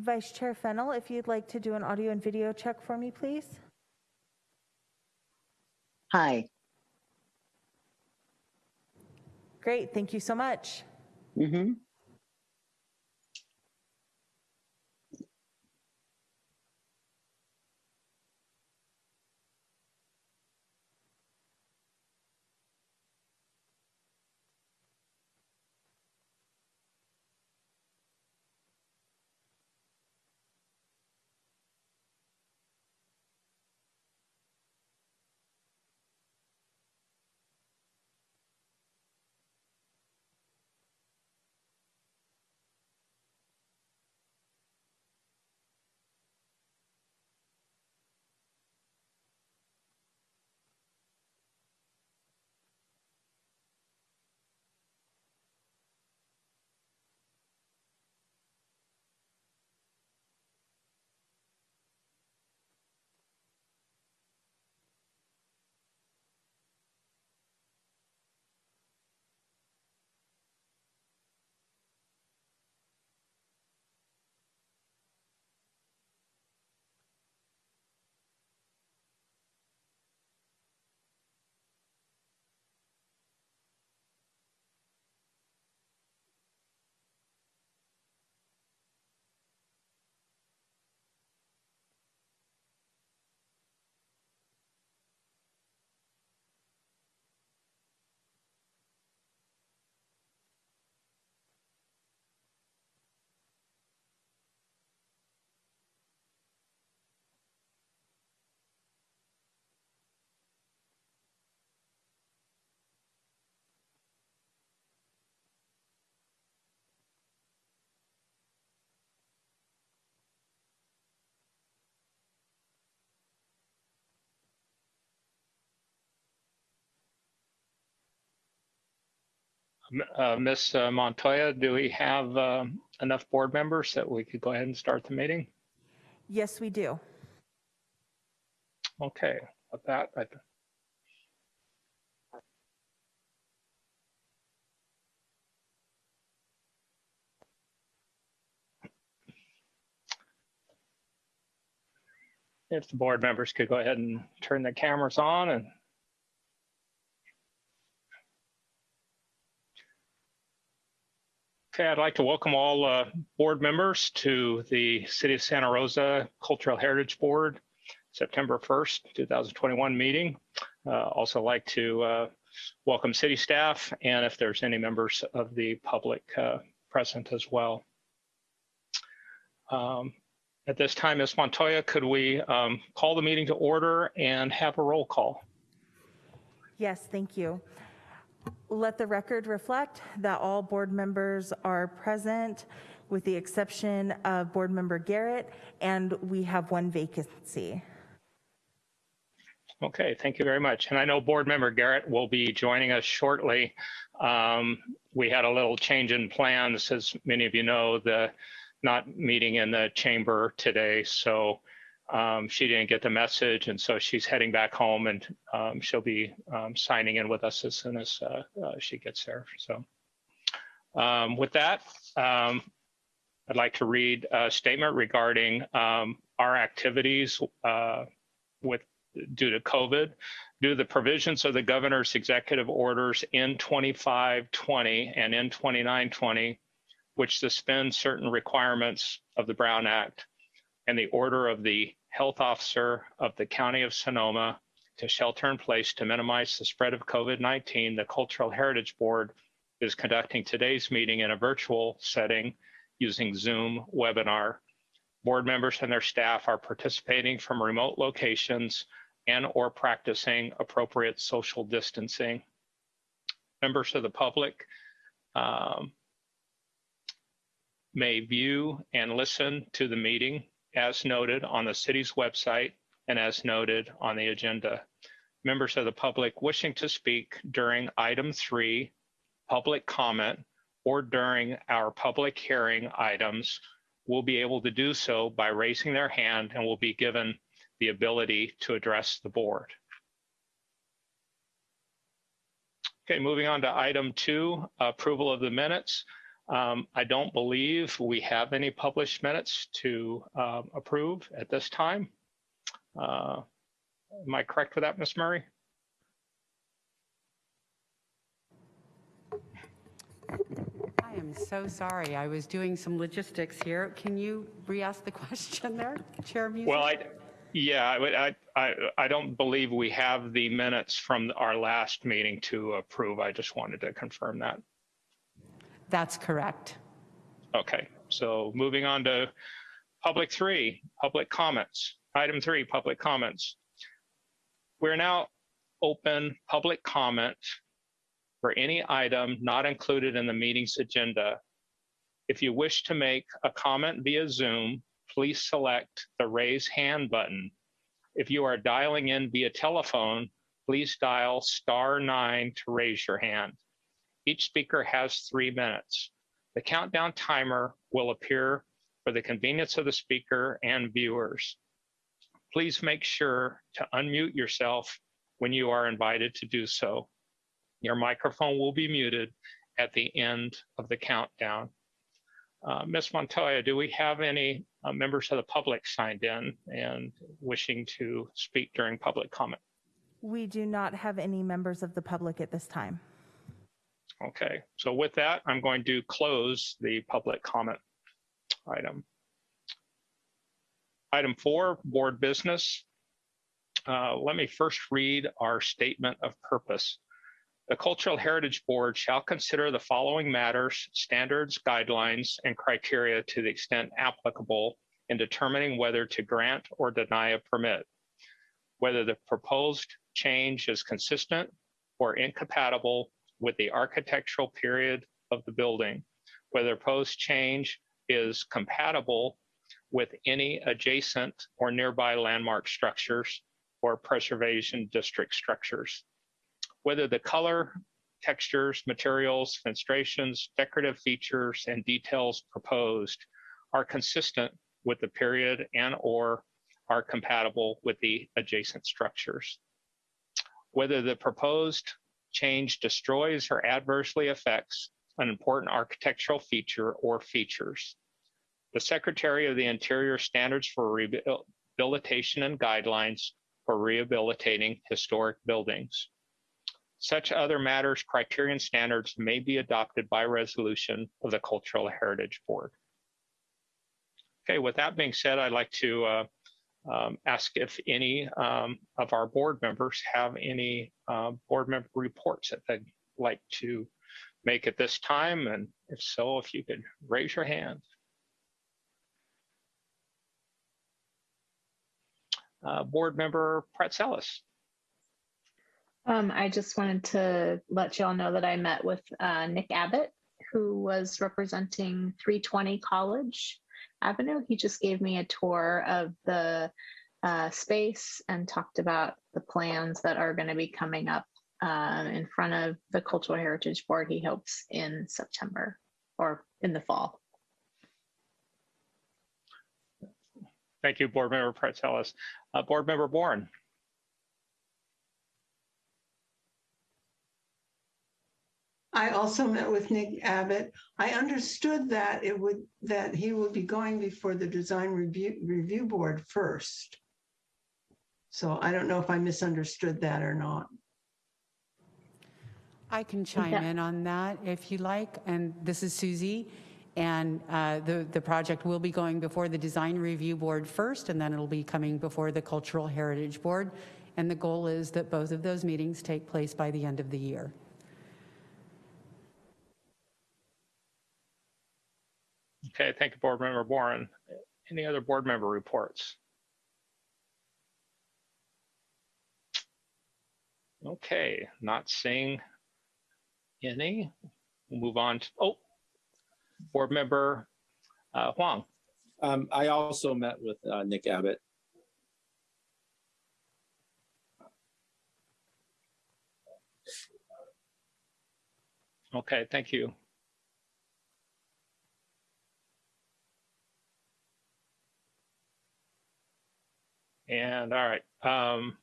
Vice Chair Fennel, if you'd like to do an audio and video check for me, please. Hi. Great, thank you so much. Mm-hmm. Uh, Ms. Montoya, do we have um, enough board members that we could go ahead and start the meeting? Yes, we do. Okay, with that, I if the board members could go ahead and turn the cameras on and Okay, I'd like to welcome all uh, board members to the City of Santa Rosa Cultural Heritage Board, September 1st, 2021 meeting. Uh, also like to uh, welcome city staff and if there's any members of the public uh, present as well. Um, at this time, Ms. Montoya, could we um, call the meeting to order and have a roll call? Yes, thank you. Let the record reflect that all board members are present with the exception of board member Garrett, and we have one vacancy. Okay, thank you very much. And I know board member Garrett will be joining us shortly. Um, we had a little change in plans, as many of you know, the not meeting in the chamber today. So um, she didn't get the message, and so she's heading back home, and um, she'll be um, signing in with us as soon as uh, uh, she gets there. So, um, with that, um, I'd like to read a statement regarding um, our activities uh, with due to COVID, due to the provisions of the governor's executive orders in 2520 and in 2920, which suspend certain requirements of the Brown Act and the order of the health officer of the County of Sonoma to shelter in place to minimize the spread of COVID-19, the Cultural Heritage Board is conducting today's meeting in a virtual setting using Zoom webinar. Board members and their staff are participating from remote locations and or practicing appropriate social distancing. Members of the public um, may view and listen to the meeting as noted on the city's website and as noted on the agenda. Members of the public wishing to speak during item three, public comment, or during our public hearing items will be able to do so by raising their hand and will be given the ability to address the board. Okay, moving on to item two, approval of the minutes. Um, I don't believe we have any published minutes to um, approve at this time. Uh, Am I correct with that, Ms. Murray? I am so sorry. I was doing some logistics here. Can you re-ask the question there, Chair Musil? Well, I, yeah, I, I, I don't believe we have the minutes from our last meeting to approve. I just wanted to confirm that. That's correct. Okay, so moving on to public three, public comments. Item three, public comments. We're now open public comment for any item not included in the meeting's agenda. If you wish to make a comment via Zoom, please select the raise hand button. If you are dialing in via telephone, please dial star nine to raise your hand. Each speaker has three minutes. The countdown timer will appear for the convenience of the speaker and viewers. Please make sure to unmute yourself when you are invited to do so. Your microphone will be muted at the end of the countdown. Uh, Ms. Montoya, do we have any uh, members of the public signed in and wishing to speak during public comment? We do not have any members of the public at this time. Okay, so with that, I'm going to close the public comment item. Item four, board business. Uh, Let me first read our statement of purpose. The Cultural Heritage Board shall consider the following matters, standards, guidelines, and criteria to the extent applicable in determining whether to grant or deny a permit, whether the proposed change is consistent or incompatible with the architectural period of the building, whether proposed change is compatible with any adjacent or nearby landmark structures or preservation district structures, whether the color, textures, materials, fenestrations, decorative features, and details proposed are consistent with the period and or are compatible with the adjacent structures. Whether the proposed change destroys or adversely affects an important architectural feature or features. The Secretary of the Interior standards for rehabilitation and guidelines for rehabilitating historic buildings. Such other matters, criterion standards may be adopted by resolution of the Cultural Heritage Board. Okay, with that being said, I'd like to uh, um, ask if any um, of our board members have any uh, board member reports that they'd like to make at this time. And if so, if you could raise your hand. Uh, board member Pratzelis. Um, I just wanted to let y'all know that I met with uh, Nick Abbott, who was representing 320 College Avenue. He just gave me a tour of the uh, space and talked about the plans that are going to be coming up um, in front of the Cultural Heritage Board, he hopes in September or in the fall. Thank you, board member Pratzelis. Uh, board member Bourne. I also met with Nick Abbott. I understood that it would, that he would be going before the design review, review board first. So I don't know if I misunderstood that or not. I can chime Yeah. in on that if you like. And this is Susie. And uh, the, the project will be going before the Design Review Board first, and then it'll be coming before the Cultural Heritage Board. And the goal is that both of those meetings take place by the end of the year. Okay, thank you, board member Warren. Any other board member reports? Okay, not seeing any. We'll move on to, oh, board member uh, Huang. Um, I also met with uh, Nick Abbott. Okay, thank you. And all right, um,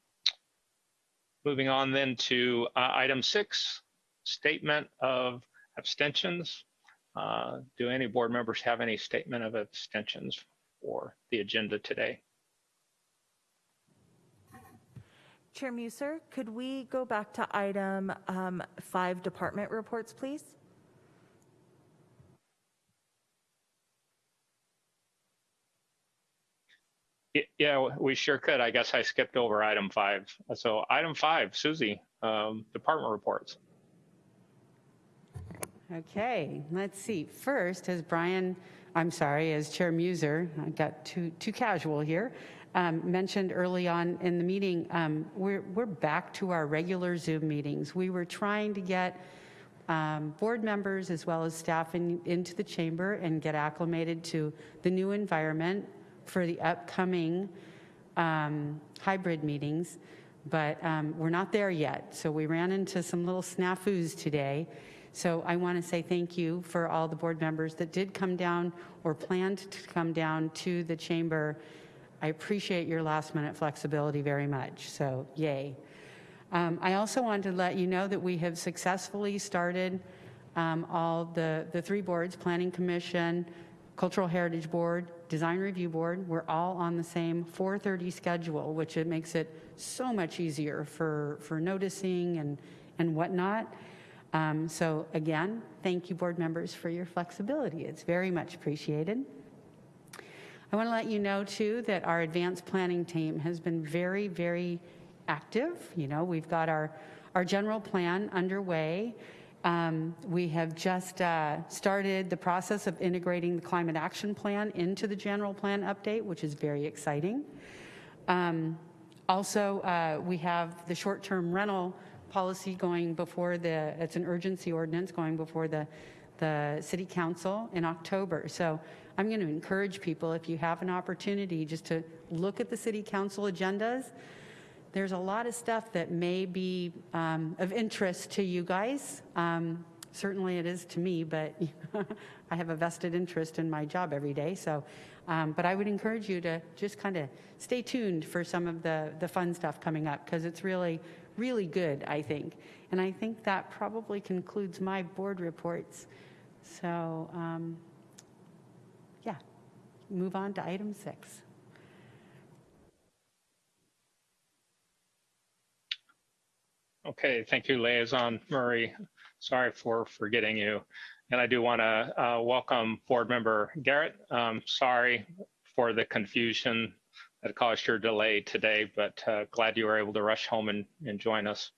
moving on then to uh, item six, statement of abstentions. Uh, Do any board members have any statement of abstentions for the agenda today? Chair Muser, could we go back to item um, five, department reports, please? Yeah, we sure could. I guess I skipped over item five. So item five, Susie, um, department reports. Okay, let's see. First, as Brian, I'm sorry, as Chair Muser, I got too, too casual here, um, mentioned early on in the meeting, um, we're, we're back to our regular Zoom meetings. We were trying to get um, board members as well as staff in, into the chamber and get acclimated to the new environment for the upcoming um, hybrid meetings, but um, we're not there yet. So we ran into some little snafus today. So I want to say thank you for all the board members that did come down or planned to come down to the chamber. I appreciate your last minute flexibility very much. So yay. Um, I also wanted to let you know that we have successfully started um, all the, the three boards, Planning Commission, Cultural Heritage Board, Design Review Board, we're all on the same 4:30 schedule, which it makes it so much easier for, for noticing and, and whatnot. Um, So again, thank you, board members, for your flexibility. It's very much appreciated. I want to let you know, too, that our advanced planning team has been very, very active. You know, we've got our, our general plan underway. Um, We have just uh, started the process of integrating the climate action plan into the general plan update, which is very exciting. Um, Also, uh, we have the short-term rental policy going before the, it's an urgency ordinance going before the, the city council in October. So I'm going to encourage people, if you have an opportunity, just to look at the city council agendas. There's a lot of stuff that may be um, of interest to you guys. Um, Certainly it is to me, but I have a vested interest in my job every day, so. um, But I would encourage you to just kind of stay tuned for some of the, the fun stuff coming up, because it's really, really good, I think. And I think that probably concludes my board reports. So, um, yeah, move on to item six. Okay, thank you, Liaison Murray. Sorry for forgetting you. And I do want to uh, welcome Board Member Garrett. Um, Sorry for the confusion that caused your delay today, but uh, glad you were able to rush home and, and join us.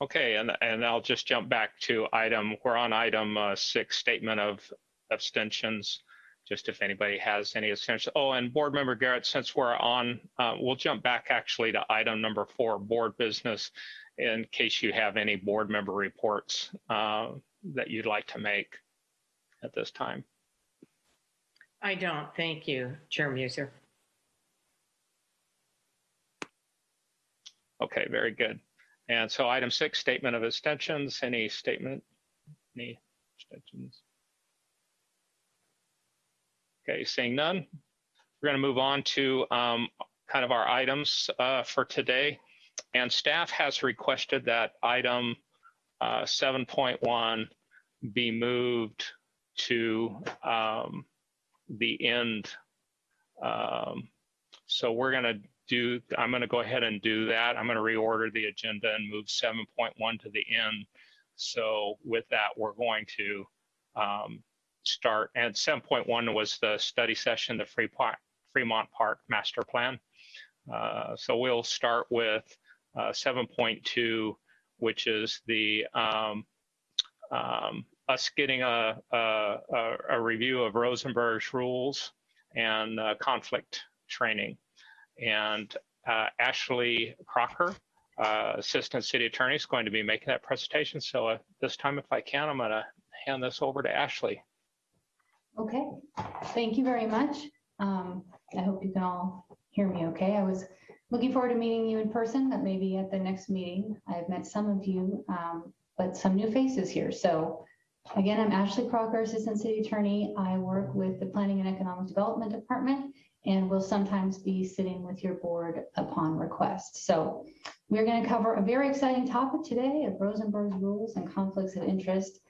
Okay, and, and I'll just jump back to item, we're on item uh, six, statement of abstentions just if anybody has any essential. Oh, and board member Garrett, since we're on, uh, we'll jump back actually to item number four, board business, in case you have any board member reports uh, that you'd like to make at this time. I don't. Thank you, Chair Muser. Okay, very good. And so item six, statement of extensions, Any statement? Any abstentions? Okay, seeing none, we're going to move on to um, kind of our items uh, for today. And staff has requested that item uh, 7.1 be moved to um, the end. Um, so we're going to do, I'm going to go ahead and do that. I'm going to reorder the agenda and move 7.1 to the end. So with that, we're going to um, start. And 7.1 was the study session, the Fremont, Fremont Park Master Plan. Uh, so we'll start with uh, 7.2, which is the um, um, us getting a, a, a, review of Rosenberg's rules and uh, conflict training. And uh, Ashley Crocker, uh, Assistant City Attorney, is going to be making that presentation. So uh, this time, if I can, I'm going to hand this over to Ashley. Okay, thank you very much. Um, I hope you can all hear me okay. I was looking forward to meeting you in person, but maybe at the next meeting. I've met some of you, um, but some new faces here. So again, I'm Ashley Crocker, Assistant City Attorney. I work with the Planning and Economic Development Department and will sometimes be sitting with your board upon request. So we're going to cover a very exciting topic today of Rosenberg's rules and conflicts of interest.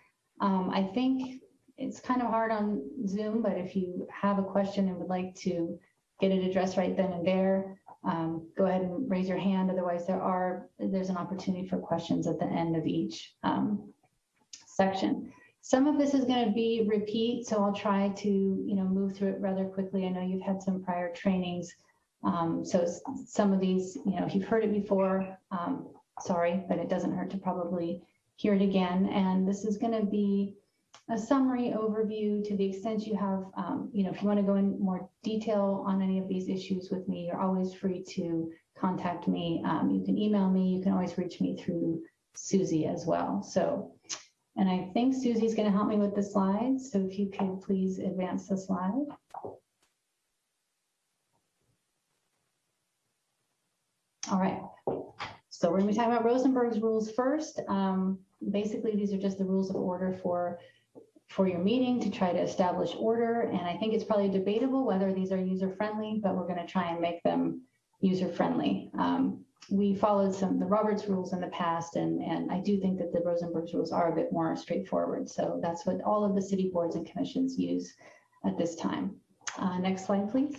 Um, I think it's kind of hard on Zoom, but if you have a question and would like to get it addressed right then and there, um, go ahead and raise your hand. Otherwise, there are there's an opportunity for questions at the end of each um, section. Some of this is going to be repeat, so I'll try to you know move through it rather quickly. I know you've had some prior trainings, um, so some of these you know if you've heard it before, um, sorry, but it doesn't hurt to probably hear it again. And this is going to be a summary overview to the extent you have, um, you know, if you want to go in more detail on any of these issues with me, you're always free to contact me. Um, you can email me. You can always reach me through Susie as well. So, and I think Susie's going to help me with the slides. So if you could please advance the slide. All right. So we're going to be talking about Rosenberg's rules first. Um, basically, these are just the rules of order for for your meeting to try to establish order. And I think it's probably debatable whether these are user-friendly, but we're going to try and make them user-friendly. Um, we followed some of the Roberts rules in the past, and, and I do think that the Rosenberg's rules are a bit more straightforward. So that's what all of the city boards and commissions use at this time. Uh, next slide, please.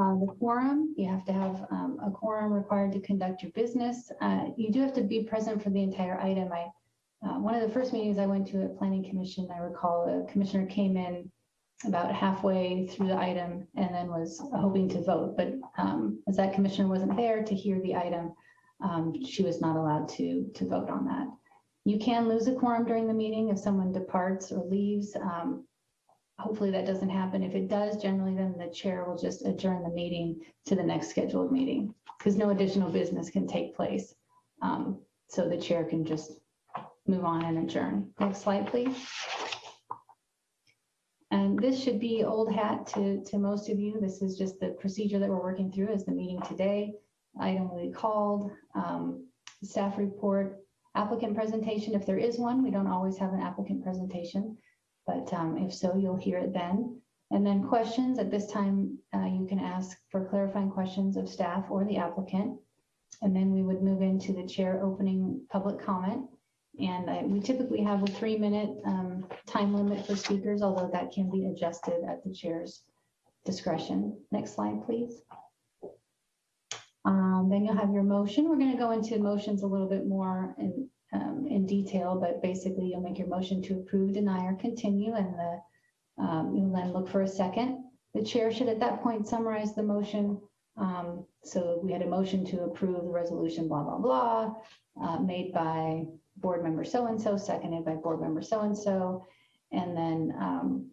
Uh, the quorum, you have to have um, a quorum required to conduct your business. Uh, you do have to be present for the entire item. I uh, one of the first meetings I went to at Planning Commission, I recall a commissioner came in about halfway through the item and then was hoping to vote. But um, as that commissioner wasn't there to hear the item, um, she was not allowed to, to vote on that. You can lose a quorum during the meeting if someone departs or leaves. Um, hopefully that doesn't happen. If it does, generally then the chair will just adjourn the meeting to the next scheduled meeting because no additional business can take place. Um, so the chair can just move on and adjourn. Next slide, please. And this should be old hat to, to most of you. This is just the procedure that we're working through as the meeting today. Item will be called, um, staff report, applicant presentation. If there is one, we don't always have an applicant presentation, but um, if so, you'll hear it then. And then questions at this time, uh, you can ask for clarifying questions of staff or the applicant. And then we would move into the chair opening public comment. And I- we typically have a three-minute um, time limit for speakers, although that can be adjusted at the chair's discretion. Next slide, please. Um, Then you'll have your motion. We're going to go into motions a little bit more in, um, in detail, but basically you'll make your motion to approve, deny, or continue, and the, um, you'll then look for a second. The chair should at that point summarize the motion. Um, So we had a motion to approve the resolution, blah, blah, blah, uh, made by board member so-and-so, seconded by board member so-and-so. And then um,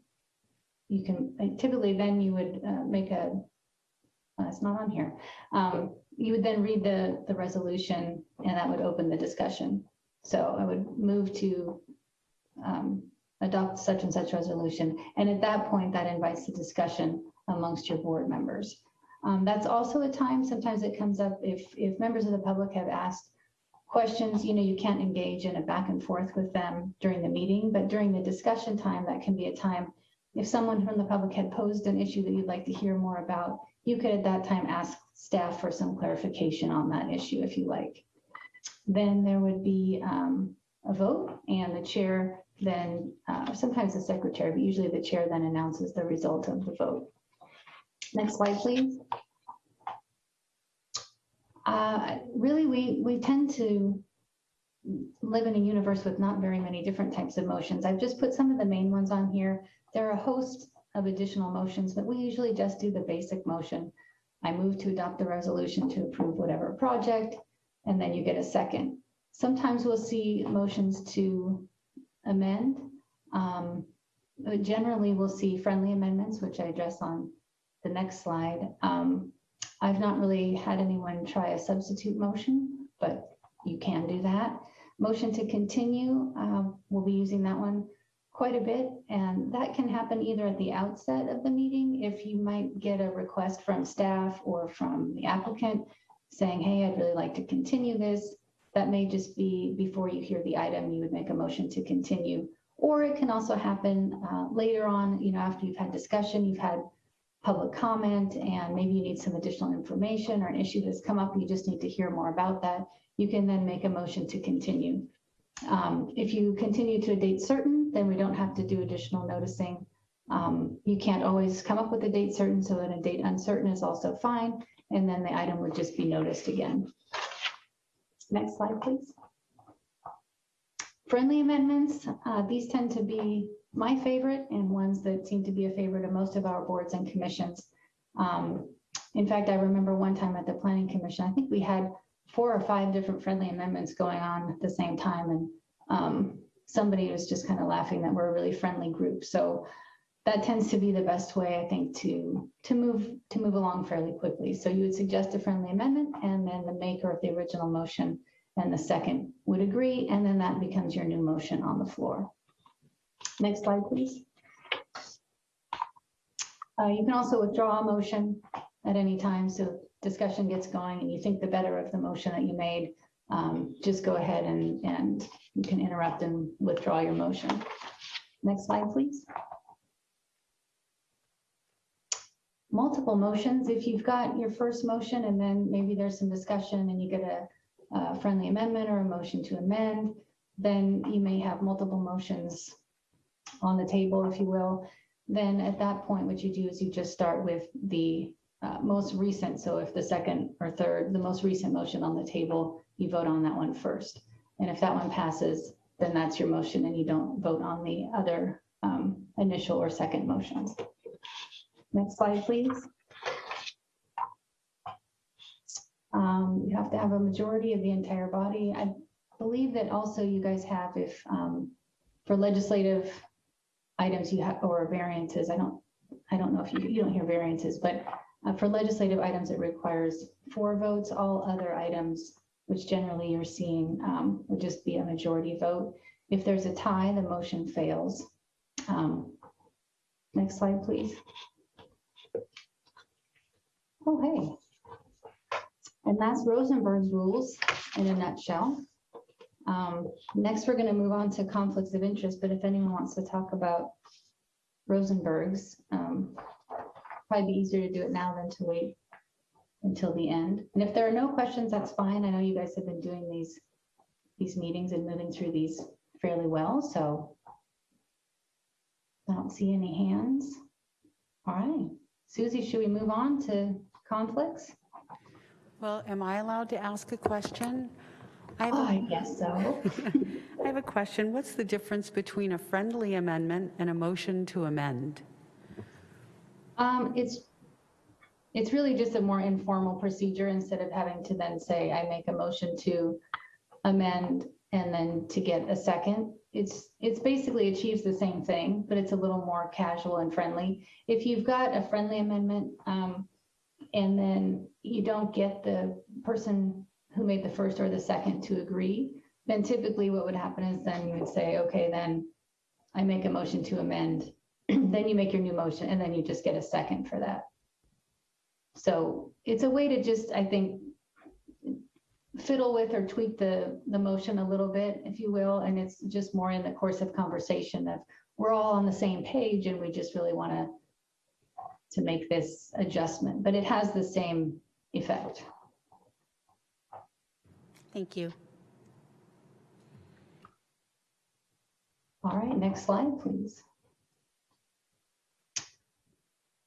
you can, typically then you would uh, make a, uh, it's not on here. Um, You would then read the, the resolution and that would open the discussion. So I would move to um, adopt such and such resolution. And at that point, that invites the discussion amongst your board members. Um, That's also a time, sometimes it comes up if, if members of the public have asked questions, you know, you can't engage in a back and forth with them during the meeting, but during the discussion time, that can be a time. If someone from the public had posed an issue that you'd like to hear more about, you could at that time ask staff for some clarification on that issue if you like. Then there would be um, a vote and the chair then, uh, sometimes the secretary, but usually the chair then announces the result of the vote. Next slide, please. Uh, Really, we, we tend to live in a universe with not very many different types of motions. I've just put some of the main ones on here. There are a host of additional motions, but we usually just do the basic motion. I move to adopt the resolution to approve whatever project, and then you get a second. Sometimes we'll see motions to amend. Um, Generally, we'll see friendly amendments, which I address on the next slide. Um, I've not really had anyone try a substitute motion, but you can do that. Motion to continue, uh, we'll be using that one quite a bit, and that can happen either at the outset of the meeting, if you might get a request from staff or from the applicant saying, hey, I'd really like to continue this. That may just be before you hear the item, you would make a motion to continue. Or it can also happen uh, later on, you know, after you've had discussion, you've had public comment and maybe you need some additional information or an issue that's come up, you just need to hear more about that, you can then make a motion to continue. Um, If you continue to a date certain, then we don't have to do additional noticing. Um, You can't always come up with a date certain, so then a date uncertain is also fine, and then the item would just be noticed again. Next slide, please. Friendly amendments, uh, these tend to be my favorite and ones that seem to be a favorite of most of our boards and commissions. Um, In fact, I remember one time at the planning commission, I think we had four or five different friendly amendments going on at the same time. And um, somebody was just kind of laughing that we're a really friendly group. So that tends to be the best way, I think, to, to move, to move along fairly quickly. So you would suggest a friendly amendment and then the maker of the original motion and the second would agree, and then that becomes your new motion on the floor. Next slide, please. Uh, You can also withdraw a motion at any time, so discussion gets going and you think the better of the motion that you made, um, just go ahead and, and you can interrupt and withdraw your motion. Next slide, please. Multiple motions, if you've got your first motion and then maybe there's some discussion and you get a a friendly amendment or a motion to amend, then you may have multiple motions on the table, if you will. Then at that point, what you do is you just start with the uh, most recent. So if the second or third, the most recent motion on the table, you vote on that one first. And if that one passes, then that's your motion and you don't vote on the other um, initial or second motions. Next slide, please. Um, you have to have a majority of the entire body. I believe that also you guys have if, um, for legislative items you have, or variances, I don't, I don't know if you, you don't hear variances, but uh, for legislative items, it requires four votes. All other items, which generally you're seeing, um, would just be a majority vote. If there's a tie, the motion fails. Um, Next slide, please. Oh, hey. And that's Rosenberg's rules in a nutshell. Um, Next, we're going to move on to conflicts of interest, but if anyone wants to talk about Rosenberg's, um, probably be easier to do it now than to wait until the end. And if there are no questions, that's fine. I know you guys have been doing these, these meetings and moving through these fairly well, so I don't see any hands. All right. Susie, should we move on to conflicts? Well, am I allowed to ask a question? I have Oh, I guess so. I have a question. What's the difference between a friendly amendment and a motion to amend? Um, it's, it's really just a more informal procedure instead of having to then say, I make a motion to amend and then to get a second. It's, it's basically achieves the same thing, but it's a little more casual and friendly. If you've got a friendly amendment, um, and then you don't get the person who made the first or the second to agree, then typically what would happen is then you would say, okay, then I make a motion to amend then you make your new motion and then you just get a second for that. So it's a way to just, I think, fiddle with or tweak the, the motion a little bit, if you will. And it's just more in the course of conversation of we're all on the same page and we just really want to to make this adjustment, but it has the same effect. Thank you. All right, next slide, please.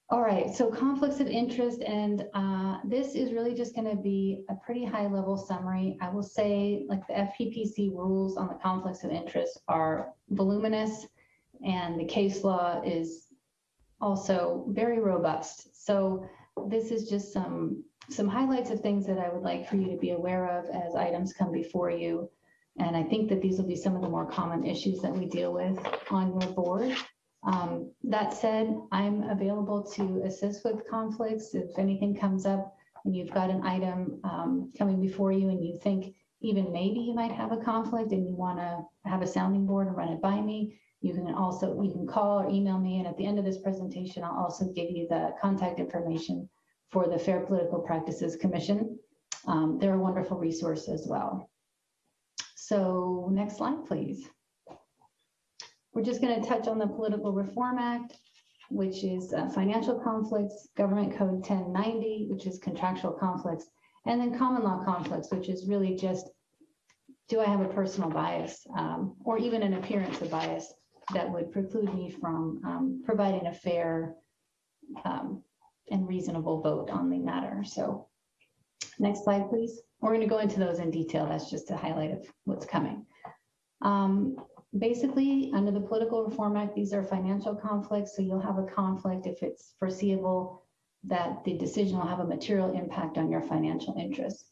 All right, so conflicts of interest, and uh, this is really just going to be a pretty high-level summary. I will say, like the FPPC rules on the conflicts of interest are voluminous, and the case law is also very robust. So this is just some some highlights of things that I would like for you to be aware of as items come before you. And I think that these will be some of the more common issues that we deal with on your board. Um, that said, I'm available to assist with conflicts. If anything comes up and you've got an item um, coming before you and you think even maybe you might have a conflict and you want to have a sounding board and run it by me, you can also, you can call or email me. And at the end of this presentation, I'll also give you the contact information for the Fair Political Practices Commission. Um, they're a wonderful resource as well. So next slide, please. We're just going to touch on the Political Reform Act. which is uh, financial conflicts, government code 1090, which is contractual conflicts, and then common law conflicts, which is really just, do I have a personal bias um, or even an appearance of bias that would preclude me from um, providing a fair um, and reasonable vote on the matter. So next slide, please. We're going to go into those in detail. That's just a highlight of what's coming. Um, basically, under the Political Reform Act, these are financial conflicts. So you'll have a conflict if it's foreseeable that the decision will have a material impact on your financial interests.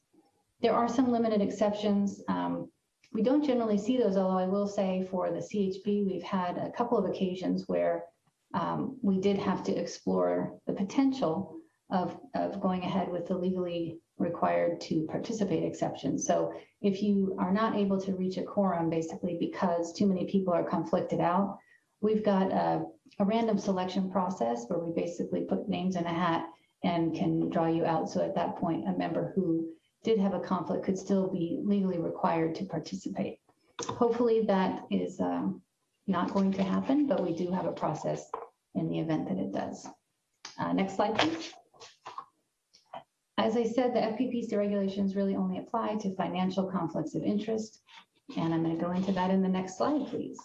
There are some limited exceptions. Um, we don't generally see those, although I will say for the CHB, we've had a couple of occasions where um, we did have to explore the potential of, of going ahead with the legally required to participate exception. So if you are not able to reach a quorum, basically because too many people are conflicted out, we've got a, a random selection process where we basically put names in a hat and can draw you out. So at that point, a member who did have a conflict could still be legally required to participate. Hopefully that is um, not going to happen, but we do have a process in the event that it does. Uh, next slide, please. As I said, the FPPC regulations really only apply to financial conflicts of interest. And I'm going to go into that in the next slide, please.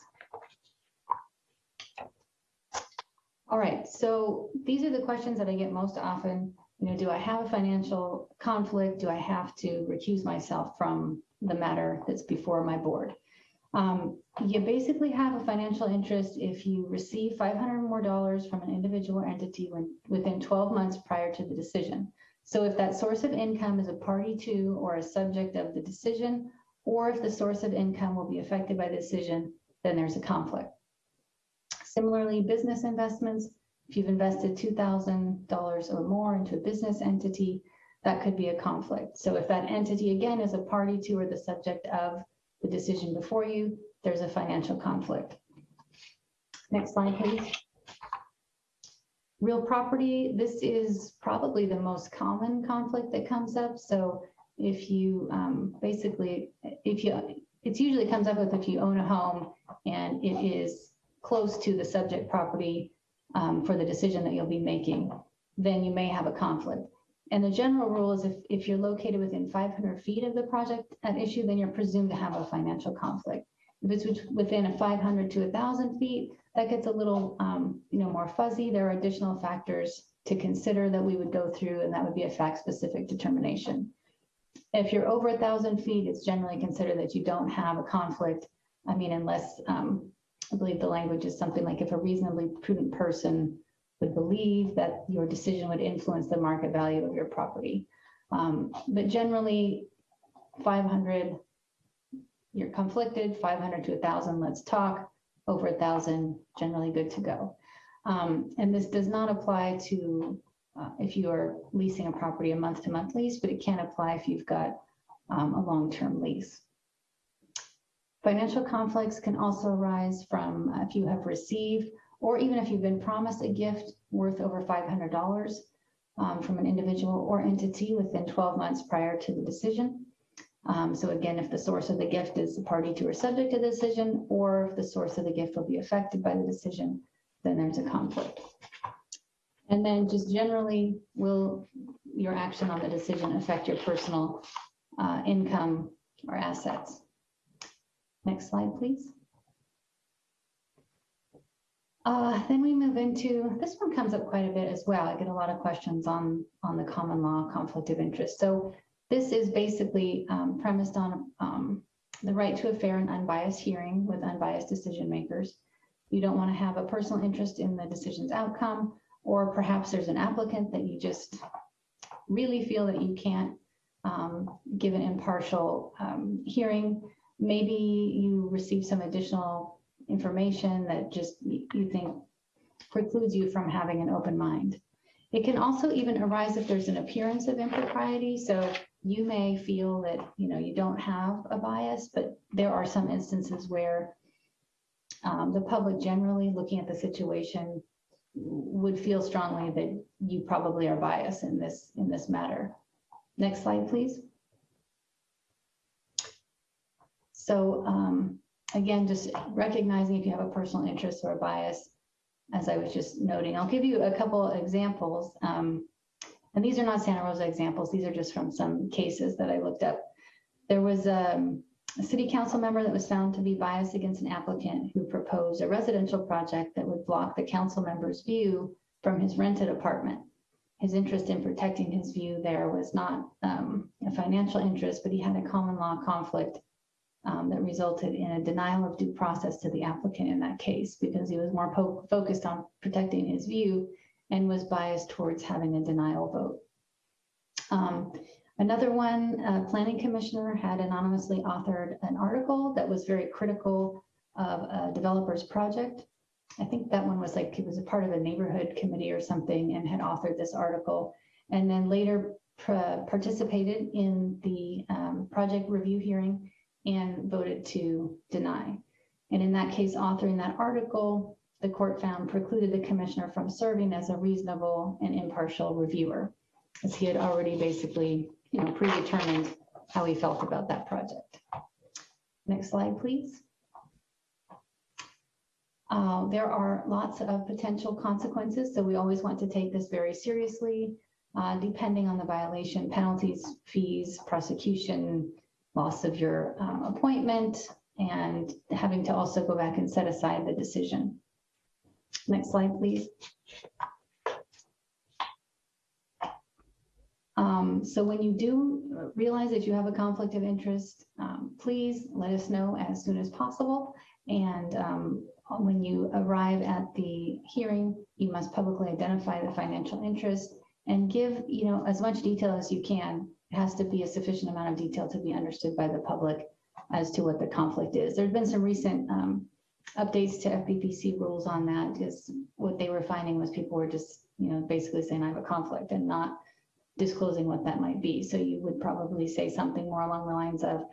All right, so these are the questions that I get most often. You know, do I have a financial conflict? Do I have to recuse myself from the matter that's before my board? Um, you basically have a financial interest if you receive 500 more dollars from an individual entity when, within 12 months prior to the decision. So if that source of income is a party to or a subject of the decision, or if the source of income will be affected by the decision, then there's a conflict. Similarly, business investments, if you've invested $2,000 or more into a business entity, that could be a conflict. So if that entity again is a party to or the subject of the decision before you, there's a financial conflict. Next slide, please. Real property, this is probably the most common conflict that comes up. So if you um, basically, if you, it usually comes up with if you own a home and it is close to the subject property um, for the decision that you'll be making, then you may have a conflict. And the general rule is if, if you're located within 500 feet of the project at issue, then you're presumed to have a financial conflict. If it's within a 500 to 1,000 feet, that gets a little, um, you know, more fuzzy. There are additional factors to consider that we would go through, and that would be a fact-specific determination. If you're over a 1,000 feet, it's generally considered that you don't have a conflict. I mean, unless um, I believe the language is something like if a reasonably prudent person would believe that your decision would influence the market value of your property. Um, but generally, 500, you're conflicted, 500 to 1,000, let's talk. Over 1,000, generally good to go. Um, and this does not apply to uh, if you are leasing a property a month to month lease, but it can apply if you've got um, a long-term lease. Financial conflicts can also arise from if you have received or even if you've been promised a gift worth over $500 um, from an individual or entity within 12 months prior to the decision. Um, so again, if the source of the gift is the party to or subject to the decision, or if the source of the gift will be affected by the decision, then there's a conflict. And then just generally, will your action on the decision affect your personal uh, income or assets? Next slide, please. Uh, then we move into, this one comes up quite a bit as well. I get a lot of questions on, on the common law conflict of interest. So this is basically um, premised on um, the right to a fair and unbiased hearing with unbiased decision makers. You don't want to have a personal interest in the decision's outcome, or perhaps there's an applicant that you just really feel that you can't um, give an impartial um, hearing. Maybe you receive some additional information that just you think precludes you from having an open mind. It can also even arise if there's an appearance of impropriety. So you may feel that you know you don't have a bias, but there are some instances where um, the public generally looking at the situation would feel strongly that you probably are biased in this in this matter. Next slide, please. So um, again, just recognizing if you have a personal interest or a bias, as I was just noting. I'll give you a couple examples. Um, and these are not Santa Rosa examples. These are just from some cases that I looked up. There was um, a city council member that was found to be biased against an applicant who proposed a residential project that would block the council member's view from his rented apartment. His interest in protecting his view there was not um, a financial interest, but he had a common law conflict um, that resulted in a denial of due process to the applicant in that case because he was more focused on protecting his view and was biased towards having a denial vote. Um, Another one, a planning commissioner had anonymously authored an article that was very critical of a developer's project. I think that one was like, it was a part of a neighborhood committee or something and had authored this article. And then later pra- participated in the um, project review hearing and voted to deny. And in that case, authoring that article, the court found precluded the commissioner from serving as a reasonable and impartial reviewer, as he had already basically, you know, predetermined how he felt about that project. Next slide, please. Uh, There are lots of potential consequences, so we always want to take this very seriously, uh, depending on the violation, penalties, fees, prosecution, loss of your um, appointment, and having to also go back and set aside the decision. Next slide, please. Um, So when you do realize that you have a conflict of interest, um, please let us know as soon as possible. And um, when you arrive at the hearing, you must publicly identify the financial interest and give, you know, as much detail as you can. Has to be a sufficient amount of detail to be understood by the public as to what the conflict is. There's been some recent um, updates to FPPC rules on that, because what they were finding was people were just, you know, basically saying I have a conflict and not disclosing what that might be. So you would probably say something more along the lines of,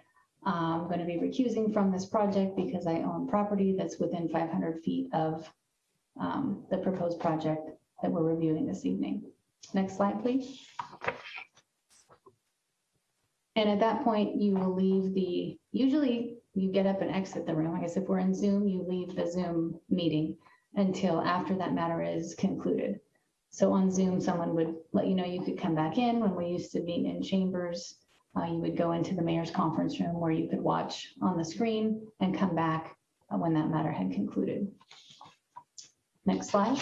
I'm going to be recusing from this project because I own property that's within 500 feet of um, the proposed project that we're reviewing this evening. Next slide, please. And at that point, you will leave the, usually you get up and exit the room. I guess if we're in Zoom, you leave the Zoom meeting until after that matter is concluded. So on Zoom, someone would let you know you could come back in. When we used to meet in chambers, uh, you would go into the mayor's conference room where you could watch on the screen and come back uh, when that matter had concluded. Next slide.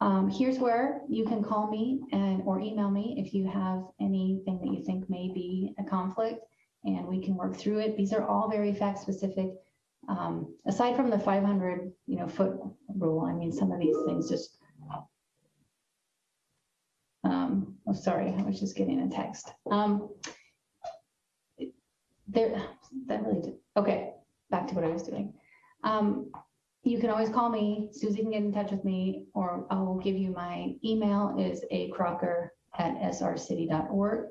Um, here's where you can call me and or email me if you have anything that you think may be a conflict and we can work through it. These are all very fact specific. Um, aside from the 500, you know, foot rule, I mean, some of these things just. Um, oh, sorry, I was just getting a text. Um, there, that really did, okay, back to what I was doing. Um, you can always call me, Susie can get in touch with me, or I will give you my email is a crocker at srcity.org.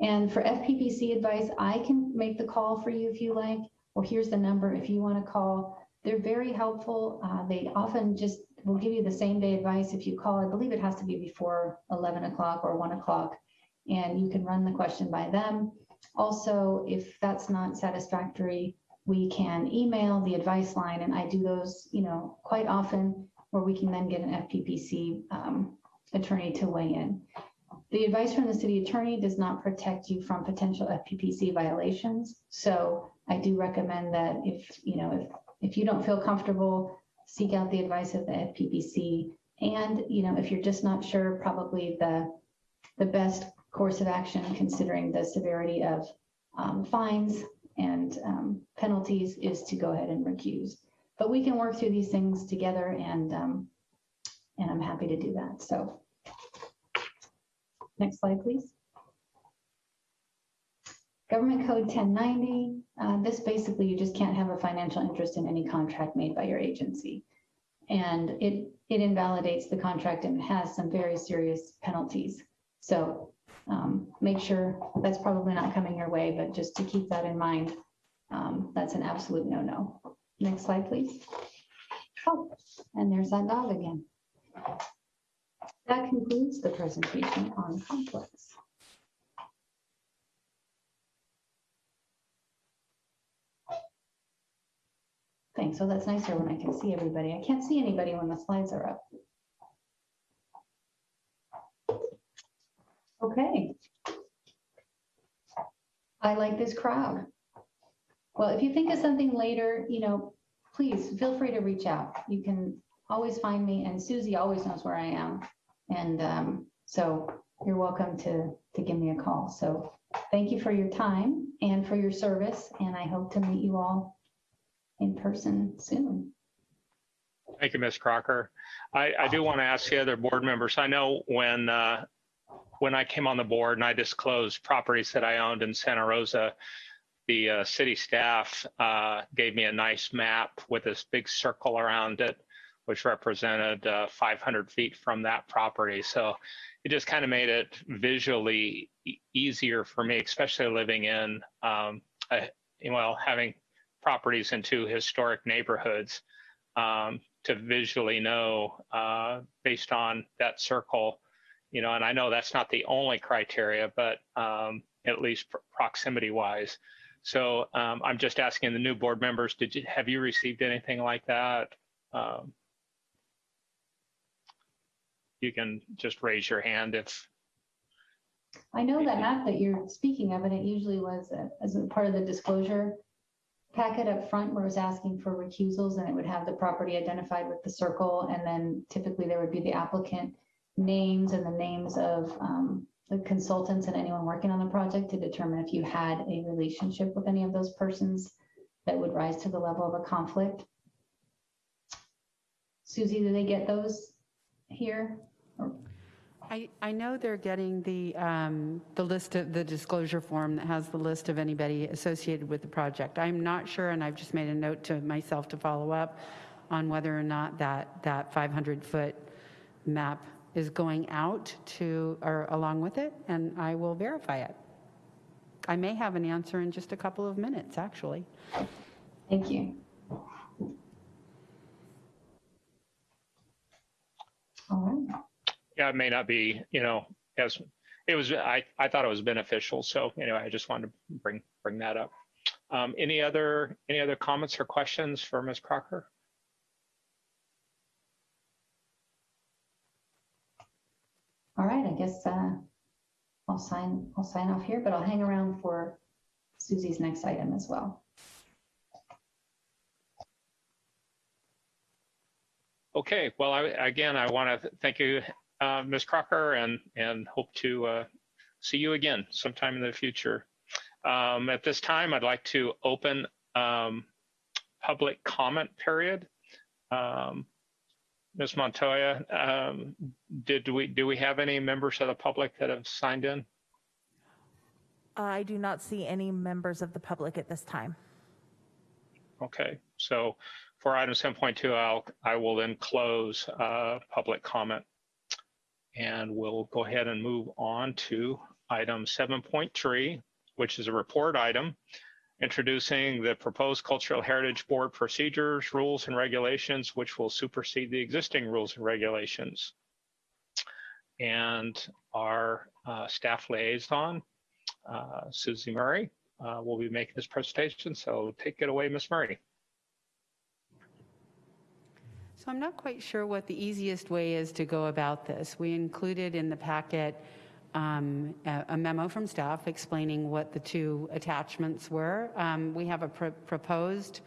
And for FPPC advice, I can make the call for you if you like, or here's the number if you want to call. They're very helpful. Uh, they often just will give you the same day advice if you call. I believe it has to be before 11 o'clock or 1 o'clock, and you can run the question by them. Also, if that's not satisfactory, we can email the advice line, and I do those, you know, quite often, where we can then get an FPPC um, attorney to weigh in. The advice from the city attorney does not protect you from potential FPPC violations. So I do recommend that if, you know, if, if you don't feel comfortable, seek out the advice of the FPPC. And, you know, if you're just not sure, probably the, the best course of action, considering the severity of um, fines and um, penalties, is to go ahead and recuse. But we can work through these things together, and um, and I'm happy to do that. So, next slide, please. Government Code 1090. Uh, this basically, you just can't have a financial interest in any contract made by your agency, and it it invalidates the contract and has some very serious penalties. So um, make sure that's probably not coming your way, but just to keep that in mind, um, that's an absolute no-no. Next slide, please. Oh, and there's that dog again. That concludes the presentation on conflicts. Thanks. so that's nicer when I can see everybody. I can't see anybody when the slides are up. Okay. I like this crowd. Well, if you think of something later, you know, please feel free to reach out. You can always find me and Susie always knows where I am. And um, so you're welcome to, to give me a call. So thank you for your time and for your service. And I hope to meet you all in person soon. Thank you, Ms. Crocker. I, I do want to ask the other board members, I know when, uh, when I came on the board and I disclosed properties that I owned in Santa Rosa, the uh, city staff uh, gave me a nice map with this big circle around it, which represented uh, 500 feet from that property. So it just kind of made it visually e- easier for me, especially living in, um, a, well, having properties in two historic neighborhoods um, to visually know uh, based on that circle, you know, and I know that's not the only criteria, but um, at least pr- proximity wise. So um, I'm just asking the new board members, did you, have you received anything like that? Um, you can just raise your hand if, I know that map that you're speaking of, and it usually was a- as a part of the disclosure packet up front where it was asking for recusals and it would have the property identified with the circle. And then typically there would be the applicant names and the names of um, the consultants and anyone working on the project to determine if you had a relationship with any of those persons that would rise to the level of a conflict. Susie, do they get those here? I, I know they're getting the, um, the list of, the disclosure form that has the list of anybody associated with the project. I'm not sure, and I've just made a note to myself to follow up on whether or not that, that 500-foot map is going out to, or along with it, and I will verify it. I may have an answer in just a couple of minutes, actually. Thank you. All right. yeah, it may not be, you know, as, it was, I, I thought it was beneficial. So anyway, I just wanted to bring, bring that up. Um, any other, any other comments or questions for Ms. Crocker? All right, I guess uh, I'll sign, I'll sign off here, but I'll hang around for Susie's next item as well. Okay, well, I, again, I want to thank you, uh, Ms. Crocker, and, and hope to uh, see you again sometime in the future. Um, At this time, I'd like to open um, public comment period. Um, Ms. Montoya, um, did we, do we have any members of the public that have signed in? I do not see any members of the public at this time. Okay, so for item 7.2, I'll, I will then close uh, public comment. And we'll go ahead and move on to item 7.3, which is a report item introducing the proposed Cultural Heritage Board procedures, rules, and regulations, which will supersede the existing rules and regulations. And our uh, staff liaison, uh, Susie Murray, uh, will be making this presentation. So take it away, Ms. Murray. So I'm not quite sure what the easiest way is to go about this. We included in the packet um, a a memo from staff explaining what the two attachments were. Um, We have a pr- proposed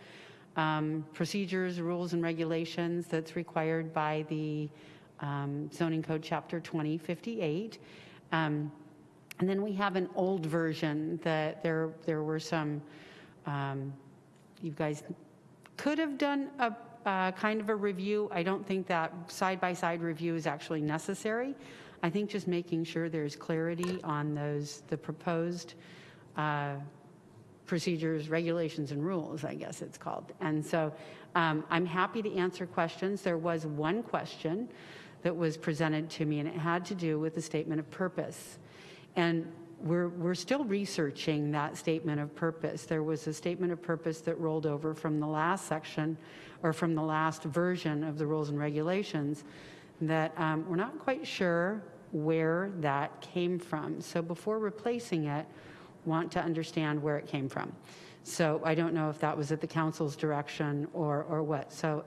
um, procedures, rules, and regulations that's required by the um, zoning code, chapter 2058. Um, And then we have an old version that there, there were some, um, you guys could have done a, a kind of a review. I don't think that side-by-side review is actually necessary. I think just making sure there's clarity on those, the proposed uh, procedures, regulations, and rules, I guess it's called. And so um, I'm happy to answer questions. There was one question that was presented to me, and it had to do with the statement of purpose. And we're, we're still researching that statement of purpose. There was a statement of purpose that rolled over from the last section or from the last version of the rules and regulations that um, we're not quite sure where that came from. So before replacing it, want to understand where it came from. So I don't know if that was at the council's direction or, or what. So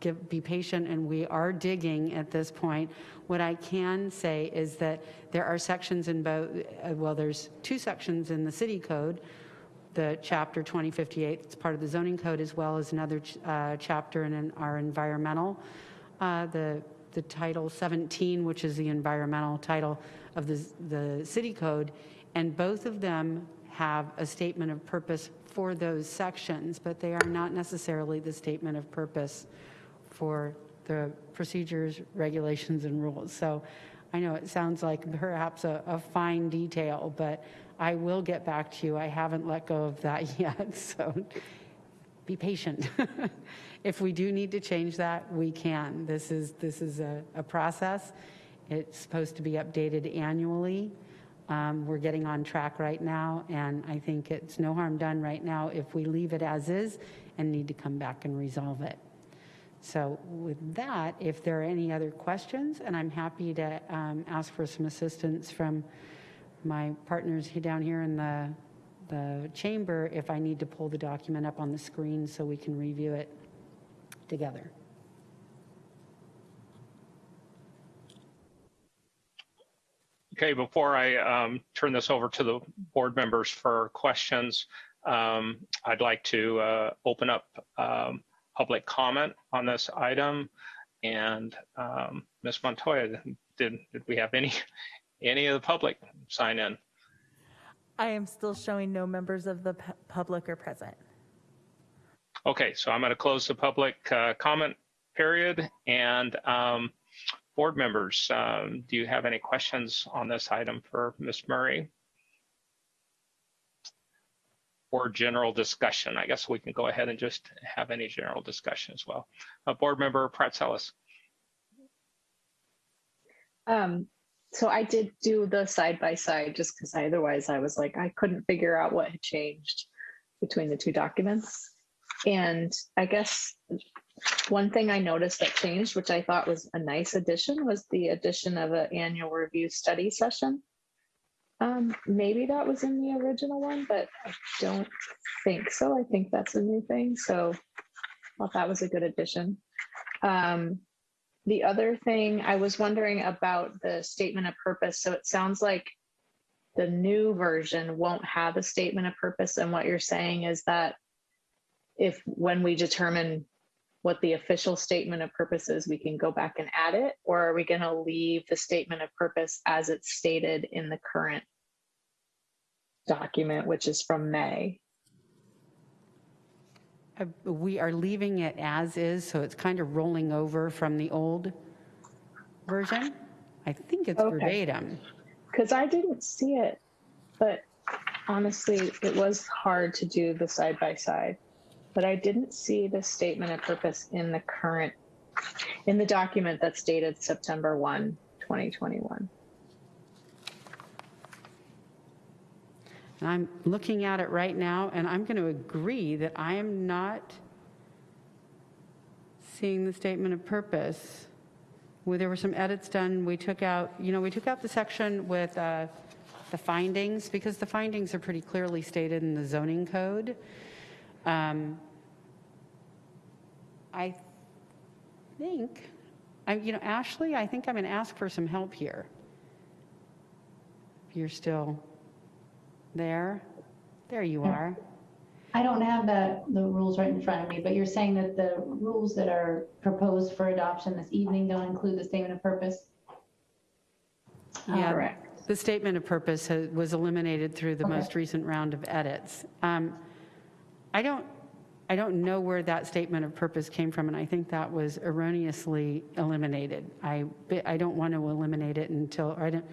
give, be patient, and we are digging at this point. What I can say is that there are sections in both, uh, well, there's two sections in the city code, the chapter 2058, it's part of the zoning code, as well as another ch- uh, chapter in an- our environmental, uh, the, the title 17, which is the environmental title of the, the city code, and both of them have a statement of purpose for those sections, but they are not necessarily the statement of purpose for the procedures, regulations, and rules. So I know it sounds like perhaps a, a fine detail, but I will get back to you. I haven't let go of that yet, so be patient. If we do need to change that, we can. This is, this is a, a process. It's supposed to be updated annually. Um, We're getting on track right now, and I think it's no harm done right now if we leave it as is and need to come back and resolve it. So with that, if there are any other questions, and I'm happy to um, ask for some assistance from my partners down here in the, the chamber if I need to pull the document up on the screen so we can review it together. Okay, before I um, turn this over to the board members for questions, um, I'd like to uh, open up um, public comment on this item. And um, Ms. Montoya, did, did we have any, any of the public sign in? I am still showing no members of the pu- public are present. Okay, so I'm going to close the public uh, comment period. And um, board members, um, do you have any questions on this item for Ms. Murray? Or general discussion? I guess we can go ahead and just have any general discussion as well. Uh, board member Praetzelis. Um, so I did do the side by side just because otherwise I was like, I couldn't figure out what had changed between the two documents. And I guess one thing I noticed that changed, which I thought was a nice addition, was the addition of an annual review study session. Um, maybe that was in the original one, but I don't think so. I think that's a new thing. So thought that was a good addition. Um, the other thing I was wondering about the statement of purpose. So it sounds like the new version won't have a statement of purpose. And what you're saying is that if when we determine what the official statement of purpose is, we can go back and add it? Or are we going to leave the statement of purpose as it's stated in the current document, which is from May? Uh, We are leaving it as is, so it's kind of rolling over from the old version. I think it's Okay. verbatim. Because I didn't see it, but honestly, it was hard to do the side by side. But I didn't see the statement of purpose in the current, in the document that's dated September 1, 2021. And I'm looking at it right now, and I'm going to agree that I am not seeing the statement of purpose. Well, there were some edits done. We took out, you know, we took out the section with uh, the findings because the findings are pretty clearly stated in the zoning code. Um, I think, I, you know, Ashley, I think I'm going to ask for some help here. If you're still there, there you are. I don't have the, the rules right in front of me, but you're saying that the rules that are proposed for adoption this evening don't include the statement of purpose? Yeah, Correct. The statement of purpose has- was eliminated through the Okay. most recent round of edits. Um, I don't, I don't know where that statement of purpose came from, and I think that was erroneously eliminated. I, I don't want to eliminate it until, I don't,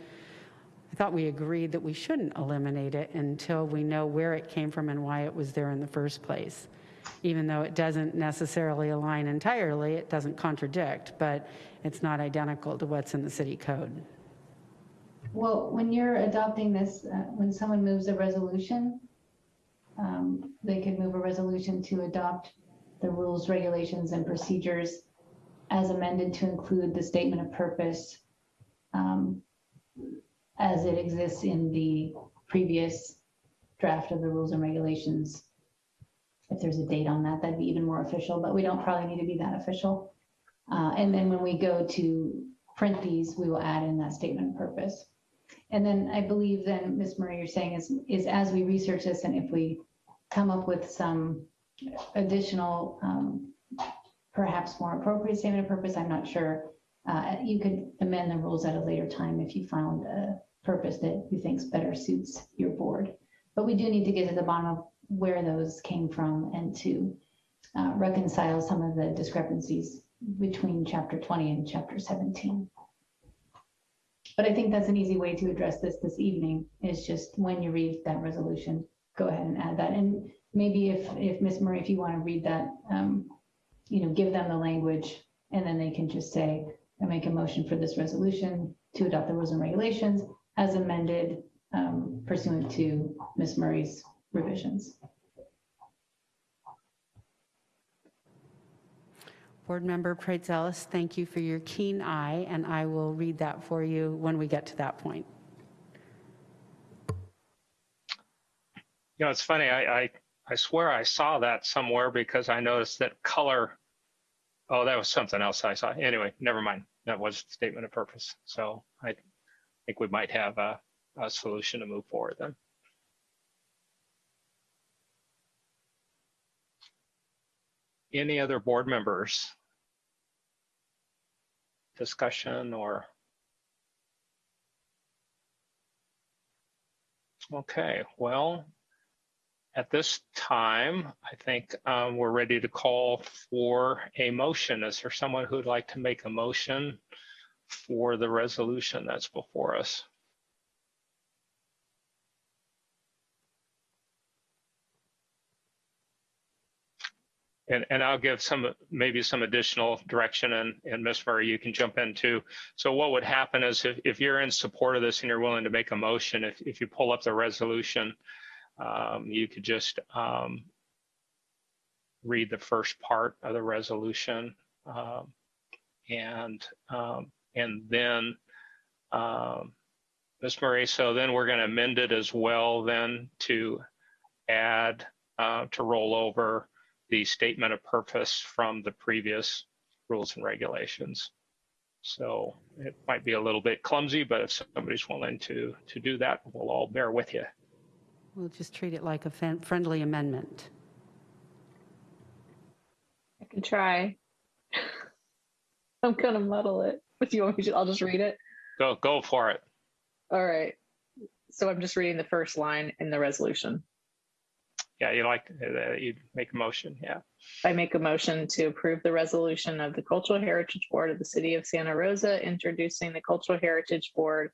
I thought we agreed that we shouldn't eliminate it until we know where it came from and why it was there in the first place. Even though it doesn't necessarily align entirely, it doesn't contradict, but it's not identical to what's in the city code. Well, when you're adopting this, uh, when someone moves a resolution, um, they could move a resolution to adopt the rules, regulations, and procedures as amended to include the statement of purpose um, as it exists in the previous draft of the rules and regulations if there's a date on that, that'd be even more official, but we don't probably need to be that official. Uh, And then when we go to print these, we will add in that statement of purpose. And then I believe then, Ms. Murray, you're saying is, is as we research this and if we come up with some additional, um, perhaps more appropriate statement of purpose, I'm not sure. Uh, you could amend the rules at a later time if you found a purpose that you think better suits your board. But we do need to get to the bottom of where those came from and to uh, reconcile some of the discrepancies between chapter 20 and chapter 17. But I think that's an easy way to address this this evening, is just when you read that resolution, go ahead and add that. And maybe if, if Ms. Murray, if you want to read that, um, you know, give them the language, and then they can just say, I make a motion for this resolution to adopt the rules and regulations as amended um, pursuant to Ms. Murray's revisions. Board Member Praetzelis, thank you for your keen eye, and I will read that for you when we get to that point. You know, it's funny, I, I, I swear I saw that somewhere because I noticed that color. Oh, that was something else I saw. Anyway, never mind. That was statement of purpose. So I think we might have a, a solution to move forward then. Any other board members? Discussion or? Okay, well, at this time, I think um, we're ready to call for a motion. Is there someone who'd like to make a motion for the resolution that's before us? And, and I'll give some, maybe some additional direction and, and Ms. Murray, you can jump in too. So what would happen is if, if you're in support of this and you're willing to make a motion, if, if you pull up the resolution, um, you could just um, read the first part of the resolution um, and um, and then um, Ms. Murray, so then we're going to amend it as well then to add uh, to roll over the statement of purpose from the previous rules and regulations. So it might be a little bit clumsy, but if somebody's willing to to do that, we'll all bear with you. We'll just treat it like a friendly amendment. I can try. I'm gonna muddle it. If you want me to, I'll just read it. Go go for it. All right. So I'm just reading the first line in the resolution. Yeah, you like uh, you make a motion. Yeah. I make a motion to approve the resolution of the Cultural Heritage Board of the City of Santa Rosa, introducing the Cultural Heritage Board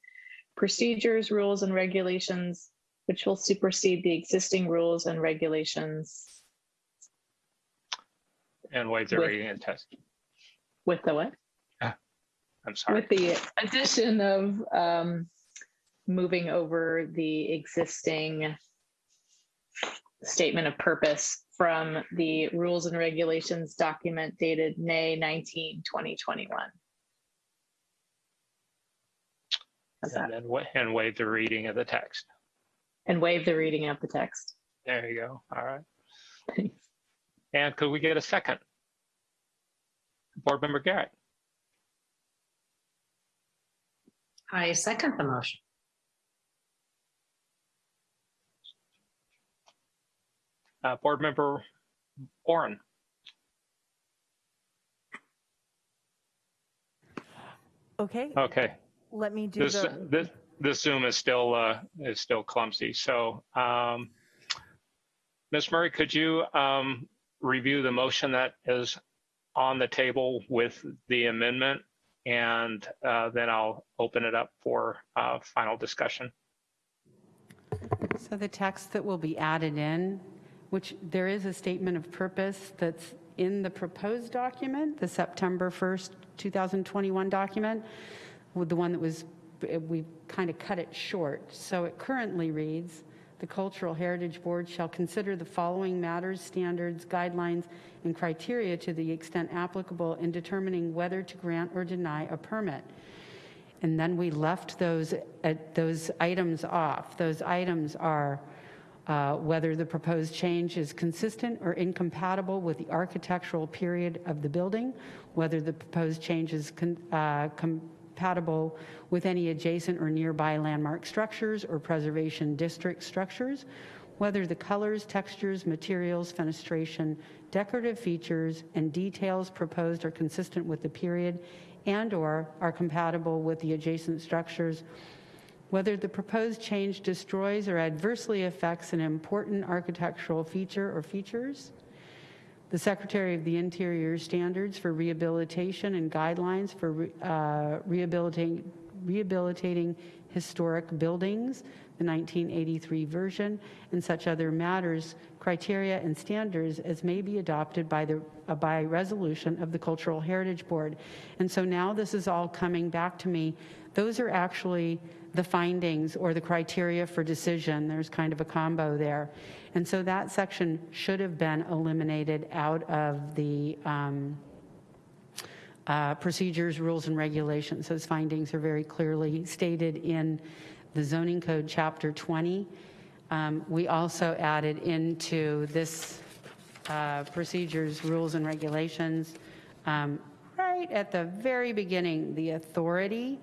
procedures, rules, and regulations, which will supersede the existing rules and regulations And waive the With- reading and test. with the what? I'm sorry. With the addition of um, moving over the existing statement of purpose from the rules and regulations document dated May 19, 2021. How's that? And then wa- and waive the reading of the text. And waive the reading of the text. There you go. All right. And could we get a second? Board Member Garrett. I second the motion. Uh, Board Member Warren. Okay, Okay. let me do This the, this this Zoom is still uh, is still clumsy. So, um, Ms. Murray, could you um, review the motion that is on the table with the amendment, and uh, then I'll open it up for uh, final discussion. So the text that will be added in, which there is a statement of purpose that's in the proposed document, the September 1st, 2021 document, with the one that was, we kind of cut it short. So it currently reads, "The Cultural Heritage Board shall consider the following matters, standards, guidelines, and criteria to the extent applicable in determining whether to grant or deny a permit." And then we left those, uh, those items off. Those items are uh, whether the proposed change is consistent or incompatible with the architectural period of the building, whether the proposed change is uh, compatible with any adjacent or nearby landmark structures or preservation district structures, whether the colors, textures, materials, fenestration, decorative features, and details proposed are consistent with the period and/or are compatible with the adjacent structures, whether the proposed change destroys or adversely affects an important architectural feature or features, the Secretary of the Interior standards for rehabilitation and guidelines for re- uh, rehabilitating, rehabilitating historic buildings, the 1983 version, and such other matters, criteria, and standards as may be adopted by the uh, by resolution of the Cultural Heritage Board. And so now this is all coming back to me. Those are actually the findings or the criteria for decision. There's kind of a combo there. And so that section should have been eliminated out of the um, uh, procedures, rules, and regulations. Those findings are very clearly stated in the zoning code, chapter 20. Um, we also added into this uh, procedures, rules, and regulations, um, right at the very beginning, the authority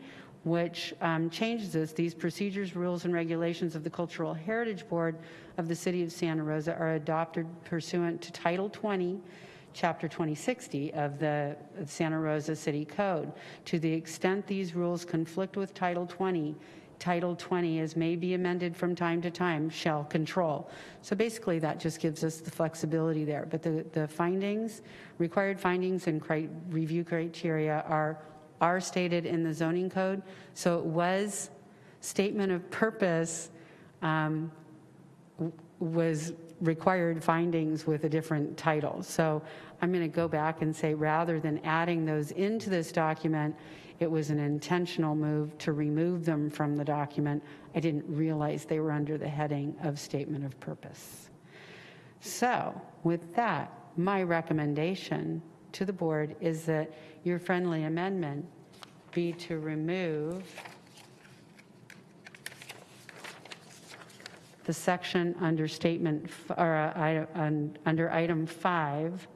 which um, changes this. These procedures, rules, and regulations of the Cultural Heritage Board of the City of Santa Rosa are adopted pursuant to Title 20, Chapter 2060 of the Santa Rosa City Code. To the extent these rules conflict with Title 20, Title 20, as may be amended from time to time, shall control. So basically, that just gives us the flexibility there. But the, the findings, required findings and cri- review criteria are, are stated in the zoning code. So it was statement of purpose um, was required findings with a different title. So I'm going to go back and say, rather than adding those into this document, it was an intentional move to remove them from the document. I didn't realize they were under the heading of statement of purpose. So with that, my recommendation to the board is that your friendly amendment be to remove the section under statement, or uh, under item five,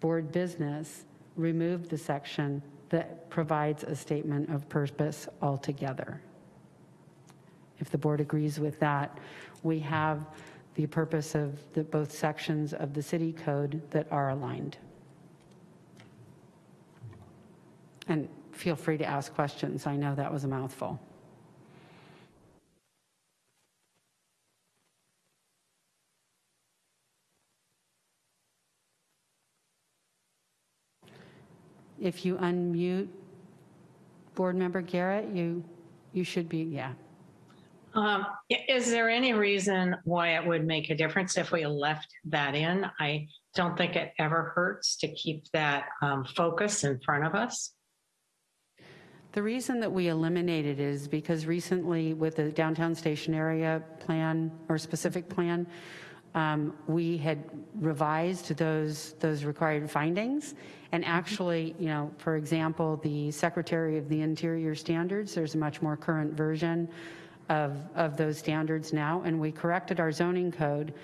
board business, remove the section that provides a statement of purpose altogether. If the board agrees with that, we have the purpose of the, both sections of the city code that are aligned. And feel free to ask questions. I know that was a mouthful. If you unmute Board Member Garrett, you, you should be, yeah. Um, Is there any reason why it would make a difference if we left that in? I don't think it ever hurts to keep that um, focus in front of us. The reason that we eliminated is because recently with the downtown station area plan or specific plan, um, we had revised those, those required findings. And actually, you know, for example, the Secretary of the Interior Standards, there's a much more current version of, of those standards now. And we corrected our zoning code,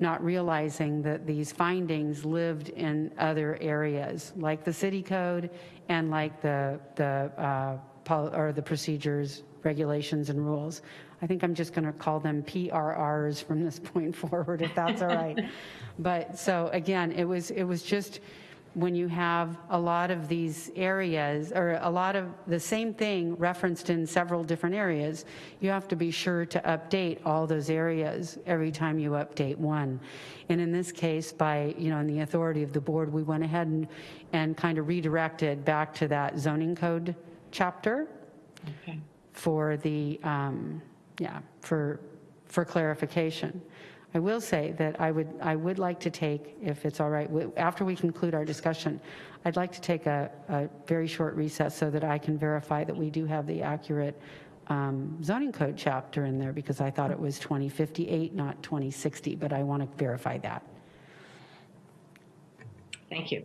not realizing that these findings lived in other areas, like the city code and like the, the, uh, pol- or the procedures, regulations, and rules. I think I'm just going to call them PRRs from this point forward, if that's all right. But, so again, it was, it was just, when you have a lot of these areas, or a lot of the same thing referenced in several different areas, you have to be sure to update all those areas every time you update one. And in this case, by, you know, in the authority of the board, we went ahead and, and kind of redirected back to that zoning code chapter Okay. for the, um, yeah, for, for clarification. I will say that I would, I would like to take, if it's all right, after we conclude our discussion, I'd like to take a, a very short recess so that I can verify that we do have the accurate um, zoning code chapter in there, because I thought it was 2058, not 2060, but I want to verify that. Thank you.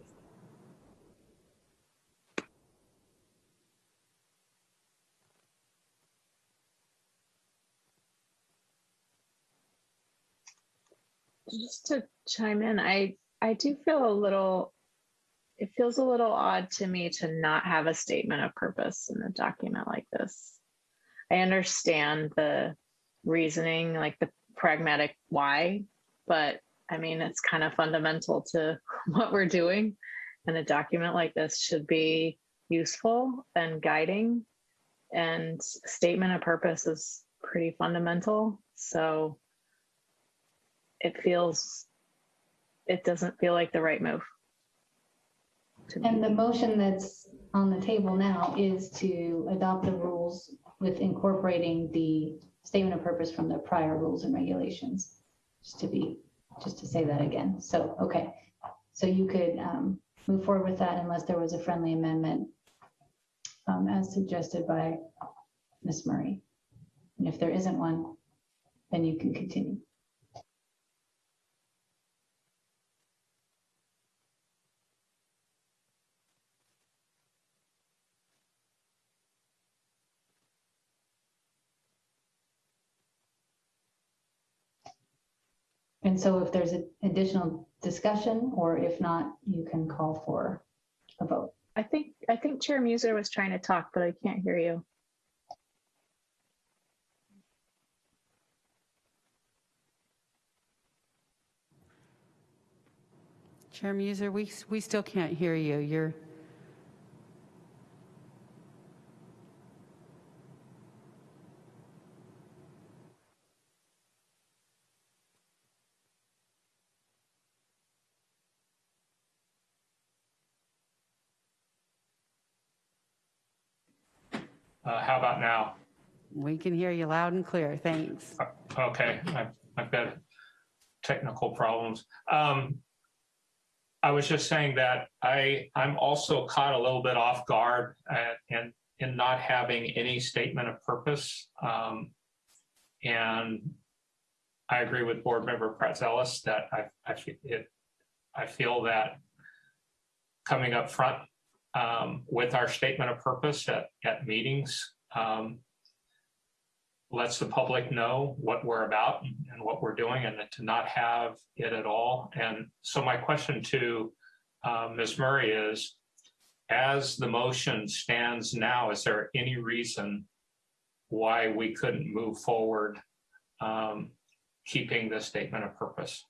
Just to chime in, I I do feel a little. It feels a little odd to me to not have a statement of purpose in a document like this. I understand the reasoning, like the pragmatic why, but I mean it's kind of fundamental to what we're doing, and a document like this should be useful and guiding. And statement of purpose is pretty fundamental, so it feels it doesn't feel like the right move. And the motion that's on the table now is to adopt the rules with incorporating the statement of purpose from the prior rules and regulations. Just to be, just to say that again. So, okay. So you could um, move forward with that unless there was a friendly amendment um, as suggested by Ms. Murray. And if there isn't one, then you can continue. And so if there's a- additional discussion, or if not, you can call for a vote. I think I think Chair Muser was trying to talk, but I can't hear you. Chair Muser, we, we still can't hear you. You're, about now? we can hear you loud and clear. Thanks. Okay, I've, I've got technical problems. Um, I was just saying that I, I'm also caught a little bit off guard uh, in, in not having any statement of purpose. Um, and I agree with Board Member Praetzelis that I, I, it, I feel that coming up front um, with our statement of purpose at, at meetings, um, lets the public know what we're about and what we're doing and to not have it at all. And so my question to uh, Ms. Murray is, as the motion stands now, is there any reason why we couldn't move forward um, keeping the statement of purpose?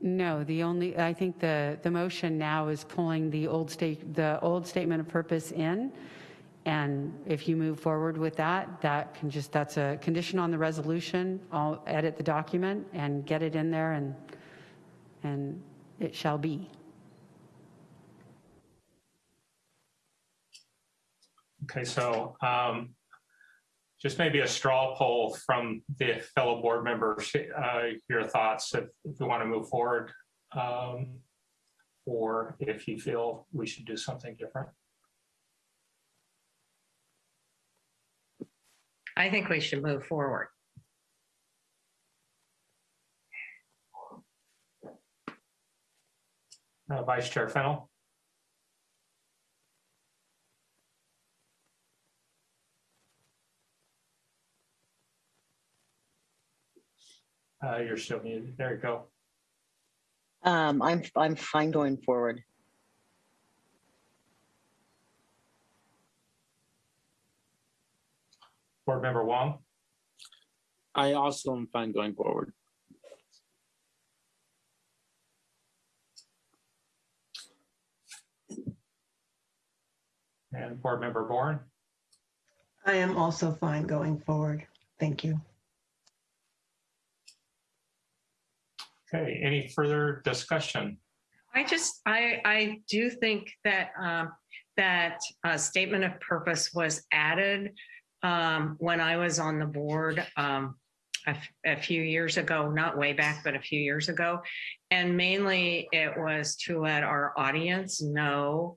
No, the only, I think the, the motion now is pulling the old state, the old statement of purpose in. And if you move forward with that, that can just, that's a condition on the resolution. I'll edit the document and get it in there and, and it shall be. Okay, so um, just maybe a straw poll from the fellow board members, uh, your thoughts if, if you want to move forward um, or if you feel we should do something different. I think we should move forward. Uh, Vice Chair Fennell. Uh, You're still muted. There you go. Um, I'm, I'm fine going forward. Board Member Wong? I also am fine going forward. And Board Member Bourne? I am also fine going forward. Thank you. Okay, any further discussion? I just, I, I do think that, um, that a statement of purpose was added, um, when I was on the board, um, a, a few years ago, not way back, but a few years ago. And mainly it was to let our audience know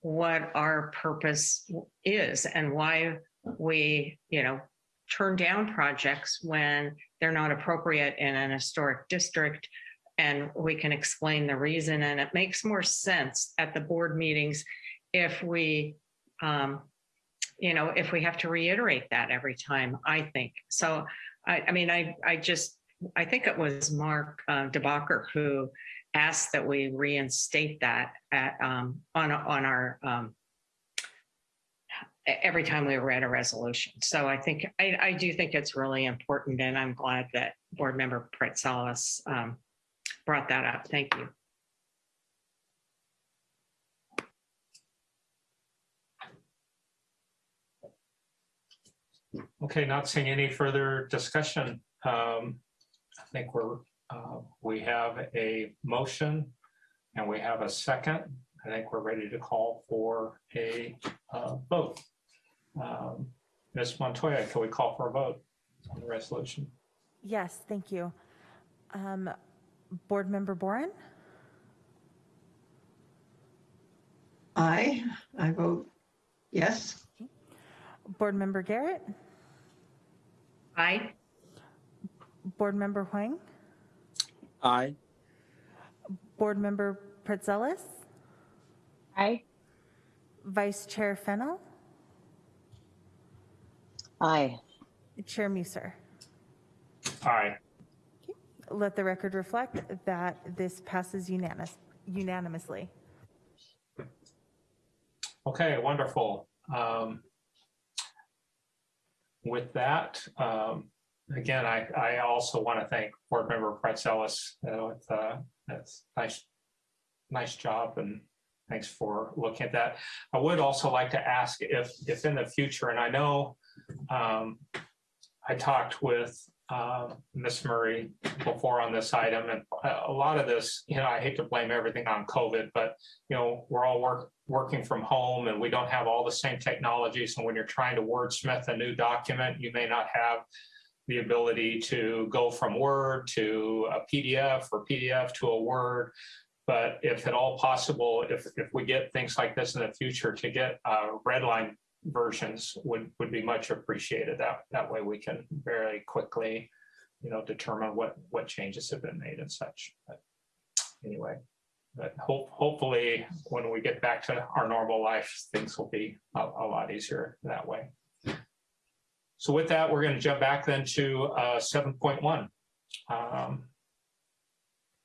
what our purpose is and why we, you know, turn down projects when they're not appropriate in an historic district and we can explain the reason. And it makes more sense at the board meetings if we, um, you know, if we have to reiterate that every time, I think. So, I, I mean, I, I just I think it was Mark uh, DeBacher who asked that we reinstate that at, um, on, on our, um, every time we read a resolution. So I think, I, I do think it's really important and I'm glad that Board Member Praetzelis um, brought that up. Thank you. Okay, not seeing any further discussion. Um, I think we're, uh, we have a motion and we have a second. I think we're ready to call for a uh, vote. Um, Ms. Montoya, can we call for a vote on the resolution? Yes, thank you. Um, Board Member Boren, I, I vote yes. Board Member Garrett, Aye. Board Member Huang, Aye. Board Member Praetzelis, Aye. Vice Chair Fennel, Aye. Chair Muser. Aye. Let the record reflect that this passes unanimous, unanimously. Okay, wonderful. Um, With that, um, again, I, I also want to thank Board Member Praetzelis. Uh, with, uh, That's nice, nice job and thanks for looking at that. I would also like to ask if, if in the future, and I know um, I talked with uh, Ms. Murray before on this item, and a a lot of this, you know, I hate to blame everything on COVID, but you know, we're all work, working from home and we don't have all the same technologies. And when you're trying to wordsmith a new document, you may not have the ability to go from Word to a PDF or PDF to a Word. But if at all possible, if, if we get things like this in the future, to get uh, red line versions would, would be much appreciated. That, that way we can very quickly, you know, determine what, what changes have been made and such. But anyway, but hope, hopefully, when we get back to our normal life, things will be a, a lot easier that way. So with that, we're going to jump back then to uh, 7.1. um,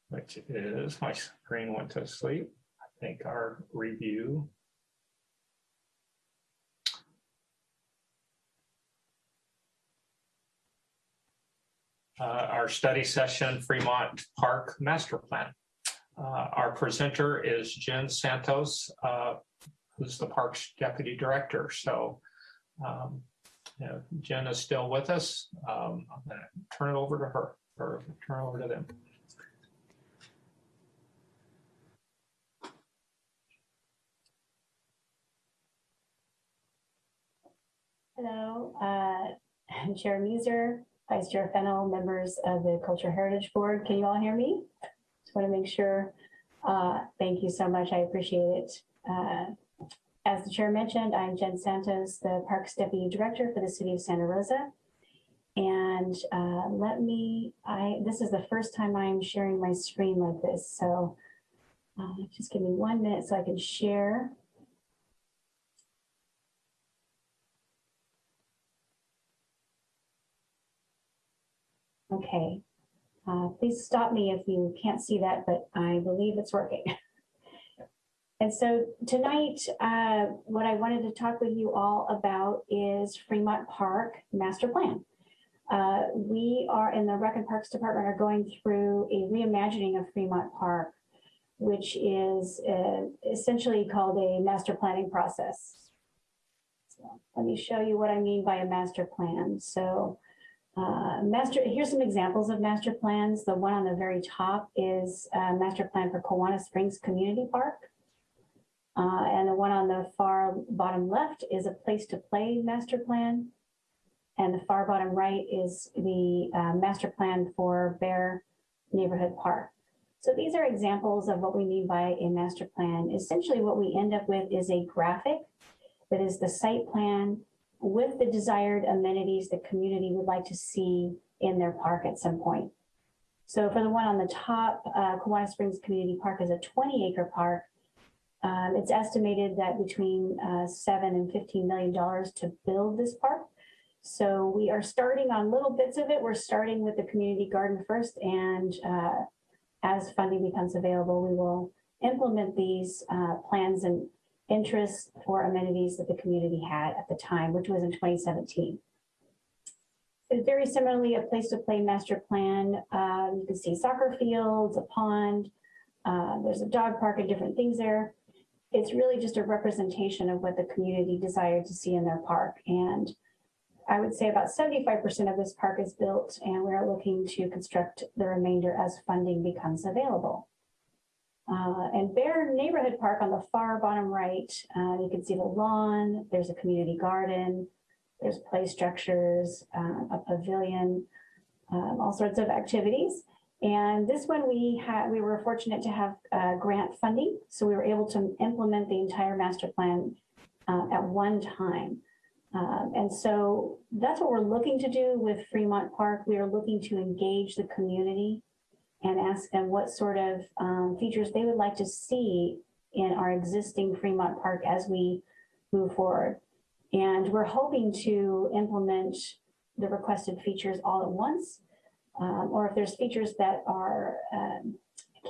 Which is, my screen went to sleep. I think our review. Uh, Our study session Fremont Park Master Plan. Uh, Our presenter is Jen Santos, uh, who's the Parks Deputy Director. So um, you know, Jen is still with us. Um, I'm going to turn it over to her, or turn it over to them. Hello, uh, I'm Chair Muser, Vice Chair Fennel, members of the Culture Heritage Board. Can you all hear me? Just want to make sure. Uh, Thank you so much. I appreciate it. Uh, As the chair mentioned, I'm Jen Santos, the Parks Deputy Director for the City of Santa Rosa. And uh, let me, I, this is the first time I'm sharing my screen like this, so uh, just give me one minute so I can share. Okay. Uh, Please stop me if you can't see that, but I believe it's working. And so tonight, uh, what I wanted to talk with you all about is Fremont Park Master Plan. Uh, We are in the Rec and Parks Department are going through a reimagining of Fremont Park, which is uh, essentially called a master planning process. So Let me show you what I mean by a master plan. So uh, master, here's some examples of master plans. The one on the very top is master plan for Kawana Springs Community Park. Uh, and the one on the far bottom left is a place to play master plan. And the far bottom right is the uh, master plan for Bayer Neighborhood Park. So these are examples of what we mean by a master plan. Essentially, what we end up with is a graphic that is the site plan with the desired amenities the community would like to see in their park at some point. So for the one on the top, uh, Springs Community Park is a 20 acre park. Um, it's estimated that between uh, seven and 15 million dollars to build this park. So we are starting on little bits of it. We're starting with the community garden first and uh, as funding becomes available, we will implement these uh, plans and interests for amenities that the community had at the time, which was in 2017. It's very similarly a place to play master plan. Um, you can see soccer fields, a pond, uh, there's a dog park and different things there. It's really just a representation of what the community desired to see in their park. And I would say about 75% of this park is built and we're looking to construct the remainder as funding becomes available. Uh, and Bayer Neighborhood Park on the far bottom right, uh, you can see the lawn, there's a community garden, there's play structures, uh, a pavilion, um, all sorts of activities. And this one we had, we were fortunate to have uh, grant funding. So we were able to implement the entire master plan uh, at one time. Um, and so that's what we're looking to do with Fremont Park. We are looking to engage the community and ask them what sort of um, features they would like to see in our existing Fremont Park as we move forward. And we're hoping to implement the requested features all at once, um, or if there's features that are um,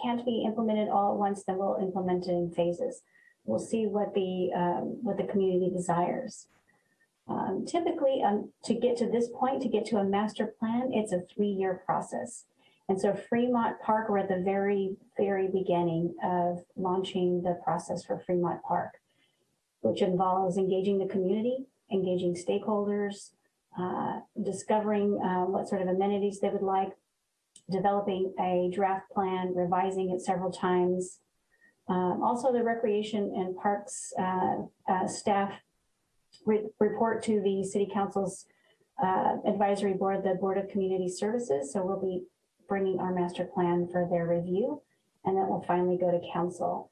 can't be implemented all at once, then we'll implement it in phases. We'll see what the um, what the community desires. Um, typically, um, to get to this point, to get to a master plan, it's a three-year process. And so Fremont Park, we're at the very, very beginning of launching the process for Fremont Park, which involves engaging the community, engaging stakeholders, uh, discovering uh, what sort of amenities they would like, developing a draft plan, revising it several times. Um, also, the Recreation and Parks uh, uh staff re report to the City Council's uh, advisory board, the Board of Community Services. So we'll be bringing our master plan for their review, and then we'll finally go to council.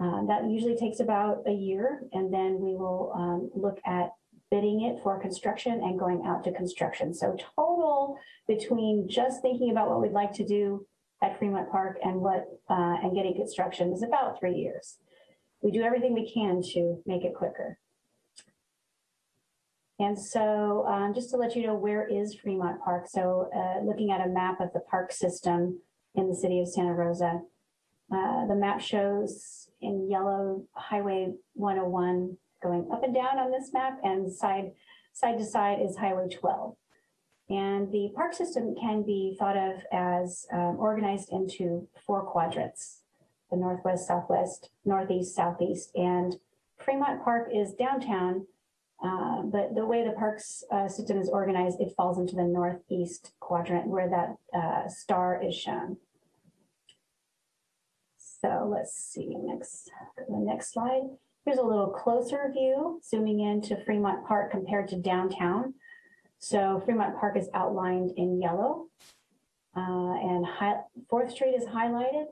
Uh, that usually takes about a year, and then we will um, look at bidding it for construction and going out to construction. So total between just thinking about what we'd like to do at Fremont Park and what uh, and getting construction is about three years. We do everything we can to make it quicker. And so um, just to let you know, where is Fremont Park? So uh, looking at a map of the park system in the city of Santa Rosa, uh, the map shows in yellow Highway 101 going up and down on this map and side, side to side is Highway 12. And the park system can be thought of as um, organized into four quadrants, the Northwest, Southwest, Northeast, Southeast, and Fremont Park is downtown uh, but the way the parks uh, system is organized, it falls into the northeast quadrant where that uh, star is shown. So let's see, next, the next slide. Here's a little closer view, zooming into Fremont Park compared to downtown. So Fremont Park is outlined in yellow, uh, and 4th Street is highlighted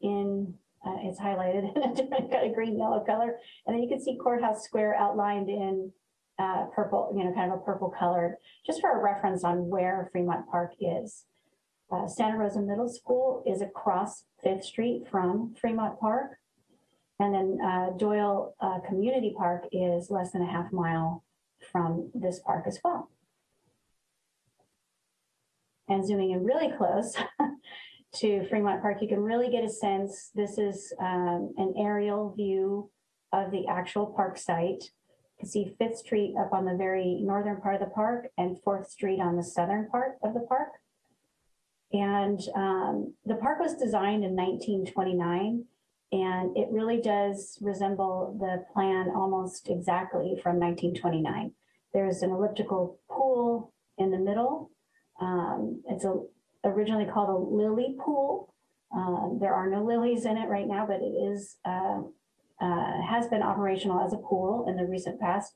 in, uh, it's highlighted in a different kind of green yellow color. And then you can see Courthouse Square outlined in uh, purple, you know, kind of a purple colored, just for a reference on where Fremont Park is. Uh, Santa Rosa Middle School is across Fifth Street from Fremont Park. And then uh, Doyle uh, Community Park is less than a half mile from this park as well. And zooming in really close to Fremont Park, you can really get a sense. This is um, an aerial view of the actual park site see Fifth Street up on the very northern part of the park and Fourth Street on the southern part of the park. And um, the park was designed in 1929, and it really does resemble the plan almost exactly from 1929. There's an elliptical pool in the middle. Um, it's a, originally called a lily pool. Um, there are no lilies in it right now, but it is uh, uh, has been operational as a pool in the recent past.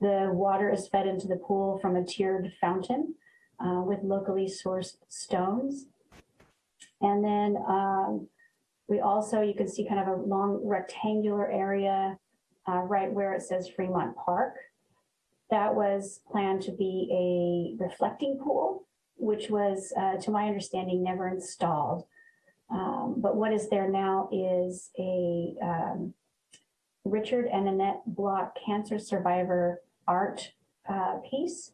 The water is fed into the pool from a tiered fountain uh, with locally sourced stones. And then um, we also, you can see kind of a long rectangular area uh, right where it says Fremont Park. That was planned to be a reflecting pool, which was, uh, to my understanding, never installed. Um, but what is there now is a um, Richard and Annette Bloch cancer survivor art uh, piece.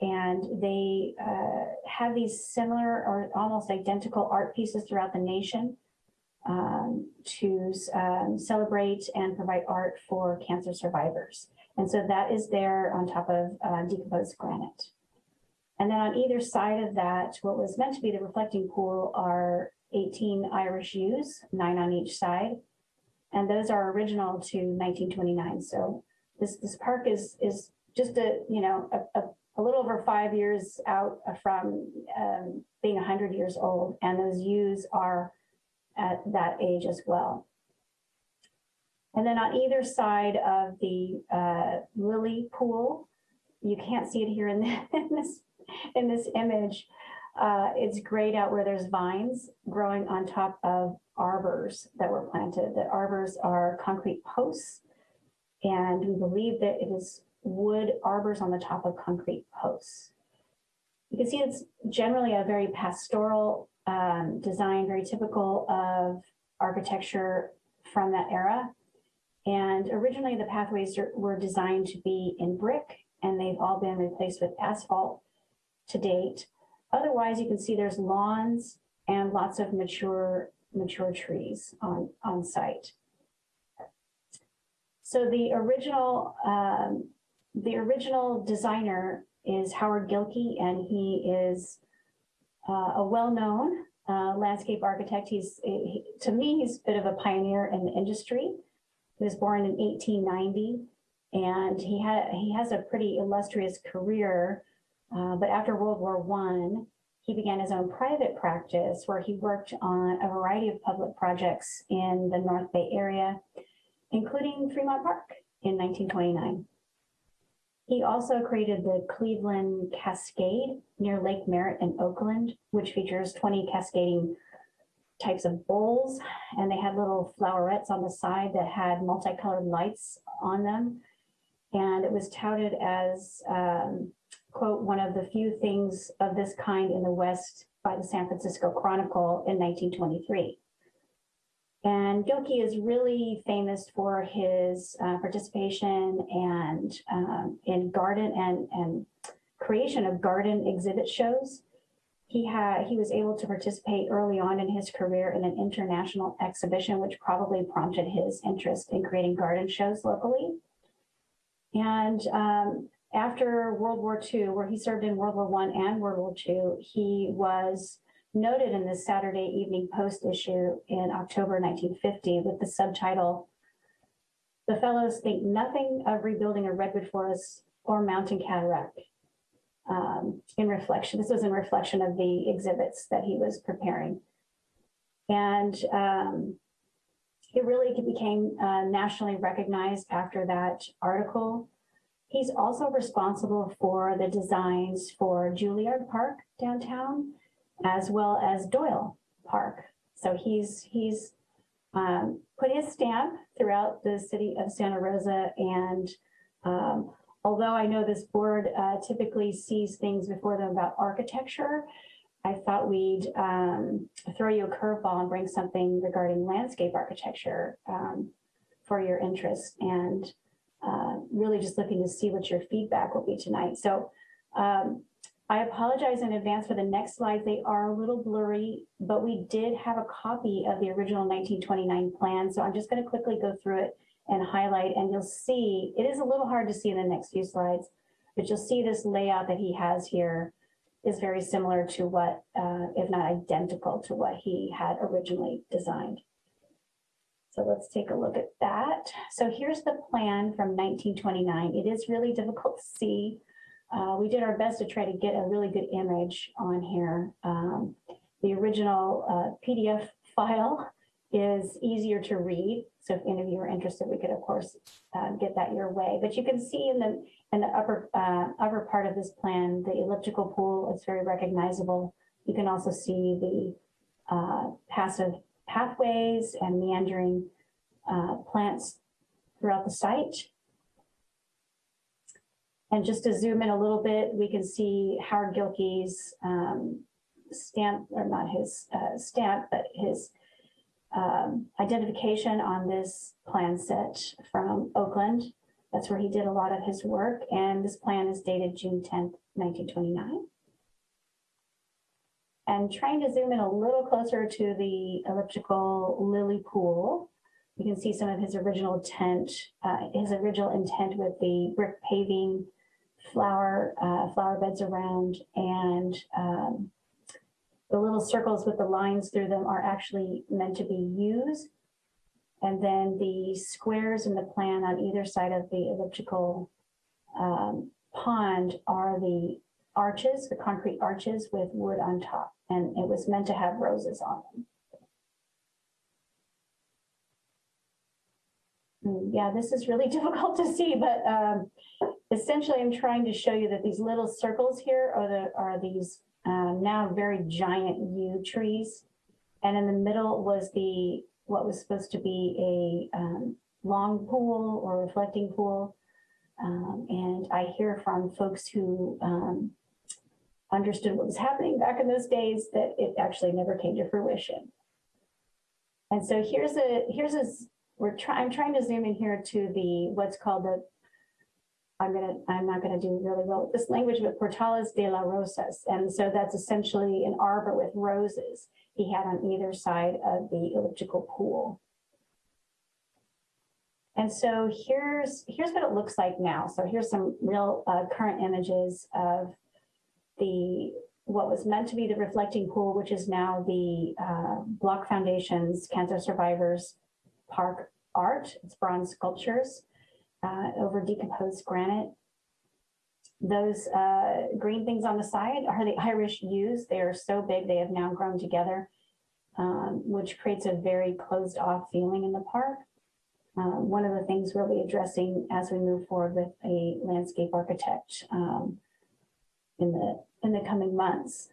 And they uh, have these similar or almost identical art pieces throughout the nation um, to um, celebrate and provide art for cancer survivors. And so that is there on top of uh, decomposed granite. And then on either side of that, what was meant to be the reflecting pool are 18 Irish yews, nine on each side. And those are original to 1929. So this, this park is, is just a, you know, a, a, a little over five years out from um, being 100 years old. And those yews are at that age as well. And then on either side of the uh, lily pool, you can't see it here in, in this in this image. Uh, it's grayed out where there's vines growing on top of arbors that were planted. The arbors are concrete posts, and we believe that it is wood arbors on the top of concrete posts. You can see it's generally a very pastoral um, design, very typical of architecture from that era. And originally the pathways were designed to be in brick and they've all been replaced with asphalt to date. Otherwise, you can see there's lawns and lots of mature mature trees on, on site. So the original um, the original designer is Howard Gilkey, and he is uh, a well-known uh, landscape architect. He's he, to me, he's a bit of a pioneer in the industry. He was born in 1890, and he had he has a pretty illustrious career. Uh, but after World War One, he began his own private practice where he worked on a variety of public projects in the North Bay area, including Fremont Park in 1929. He also created the Cleveland Cascade near Lake Merritt in Oakland, which features 20 cascading types of bowls. And they had little flowerets on the side that had multicolored lights on them. And it was touted as, um, quote, one of the few things of this kind in the West by the San Francisco Chronicle in 1923. And Gilkey is really famous for his uh, participation and um, in garden and, and creation of garden exhibit shows. He had he was able to participate early on in his career in an international exhibition, which probably prompted his interest in creating garden shows locally. And um, after World War II, where he served in World War One and World War II, he was noted in the Saturday Evening Post issue in October 1950 with the subtitle, The Fellows Think Nothing of Rebuilding a Redwood Forest or Mountain Cataract. Um, in reflection, this was in reflection of the exhibits that he was preparing. And um, it really became uh, nationally recognized after that article. He's also responsible for the designs for Juilliard Park downtown as well as Doyle Park. So he's he's um, put his stamp throughout the city of Santa Rosa. And um, although I know this board uh, typically sees things before them about architecture, I thought we'd um, throw you a curveball and bring something regarding landscape architecture um, for your interest and uh, really just looking to see what your feedback will be tonight. So um, I apologize in advance for the next slides. They are a little blurry, but we did have a copy of the original 1929 plan. So I'm just going to quickly go through it and highlight, and you'll see, it is a little hard to see in the next few slides, but you'll see this layout that he has here is very similar to what, uh, if not identical to what he had originally designed. So let's take a look at that. So here's the plan from 1929. It is really difficult to see uh, we did our best to try to get a really good image on here. Um, the original uh, PDF file is easier to read. So if any of you are interested, we could of course uh, get that your way. But you can see in the in the upper uh, upper part of this plan, the elliptical pool is very recognizable. You can also see the uh, passive pathways and meandering uh, plants throughout the site. And just to zoom in a little bit, we can see Howard Gilkey's um, stamp, or not his uh, stamp, but his um, identification on this plan set from Oakland, That's where he did a lot of his work. And this plan is dated June 10th, 1929. And trying to zoom in a little closer to the elliptical lily pool, you can see some of his original intent, uh, his original intent with the brick paving, flower, uh, flower beds around, and um, the little circles with the lines through them are actually meant to be used. And then the squares in the plan on either side of the elliptical um, pond are the arches, the concrete arches with wood on top. And it was meant to have roses on them. Mm, Yeah, this is really difficult to see, but um, essentially I'm trying to show you that these little circles here are the are these um, now very giant yew trees. And in the middle was the what was supposed to be a um, long pool or reflecting pool. Um, and I hear from folks who um, understood what was happening back in those days that it actually never came to fruition. And so here's a here's a we're trying I'm trying to zoom in here to the what's called the I'm gonna I'm not gonna do really well with this language, but Portales de la Rosas. And so that's essentially an arbor with roses he had on either side of the elliptical pool. And so here's here's what it looks like now. So here's some real uh, current images of the what was meant to be the reflecting pool, which is now the uh, Bloch Foundation's Cancer Survivors Park art. It's bronze sculptures uh, over decomposed granite. Those uh, green things on the side are the Irish yews. They are so big, they have now grown together, um, which creates a very closed off feeling in the park. Um, one of the things we'll be addressing as we move forward with a landscape architect um, in the in the coming months.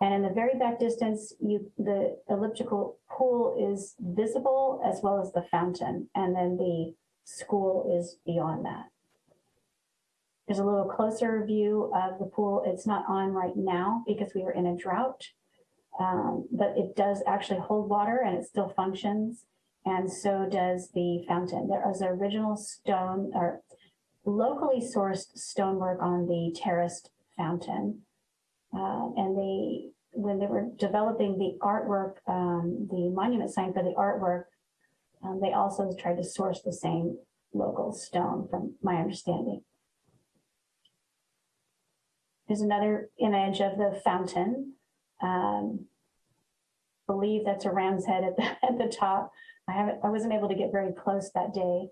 And in the very back distance, you the elliptical pool is visible as well as the fountain, and then the school is beyond that. There's a little closer view of the pool. It's not on right now because we are in a drought, um, but it does actually hold water and it still functions. And so does the fountain. There is original stone or locally sourced stonework on the terraced fountain. Uh, and they, when they were developing the artwork, um, the monument sign for the artwork, um, they also tried to source the same local stone from my understanding. There's another image of the fountain. Um, believe that's a ram's head at the, at the top. I haven't, I wasn't able to get very close that day.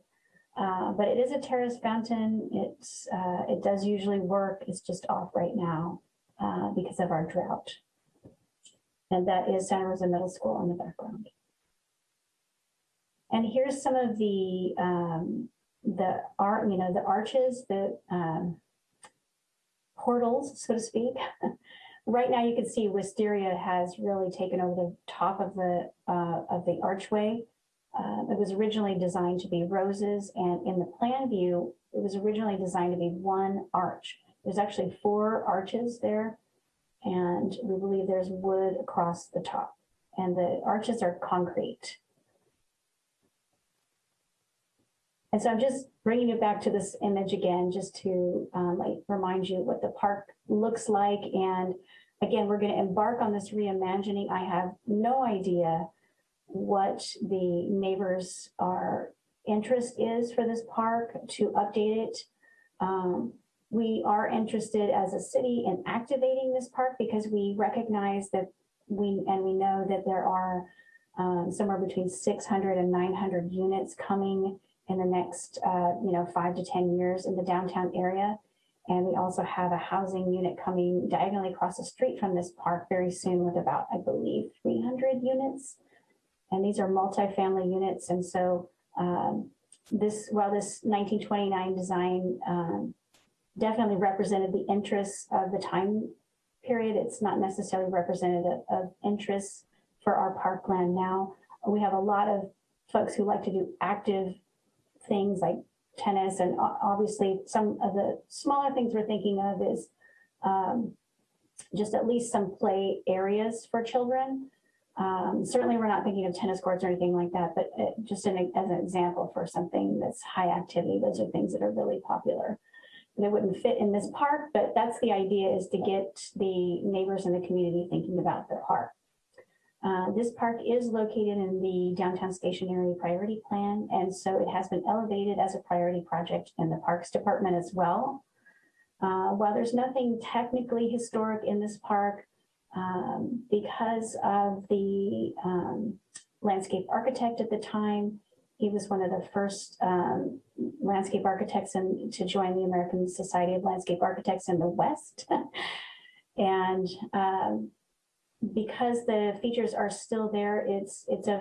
Uh, but it is a terrace fountain. It's, uh, it does usually work. It's just off right now uh, because of our drought. And that is Santa Rosa Middle School in the background. And here's some of the um, the art, you know, the arches, the um, portals, so to speak. right now, you can see wisteria has really taken over the top of the uh, of the archway. Uh, it was originally designed to be roses, and in the plan view, it was originally designed to be one arch. There's actually four arches there, and we believe there's wood across the top, and the arches are concrete. And so I'm just bringing it back to this image again, just to um, like remind you what the park looks like. And again, we're going to embark on this reimagining. I have no idea what the neighbors' are interest is for this park to update it. Um, we are interested as a city in activating this park because we recognize that we and we know that there are um, somewhere between 600 and 900 units coming in the next, uh, you know, five to 10 years in the downtown area. And we also have a housing unit coming diagonally across the street from this park very soon with about, I believe, 300 units. And these are multifamily units. And so um, this, while this 1929 design um, definitely represented the interests of the time period, it's not necessarily representative of interests for our parkland now. We have a lot of folks who like to do active things like tennis and obviously some of the smaller things we're thinking of is um, just at least some play areas for children. Um, certainly, we're not thinking of tennis courts or anything like that, but uh, just an, as an example for something that's high activity, those are things that are really popular. They wouldn't fit in this park, but that's the idea is to get the neighbors in the community thinking about their park. Uh, this park is located in the downtown station area priority plan, and so it has been elevated as a priority project in the Parks Department as well. Uh, while there's nothing technically historic in this park, um, because of the um, landscape architect at the time, he was one of the first um, landscape architects in, to join the American Society of Landscape Architects in the West. and um, because the features are still there, it's it's of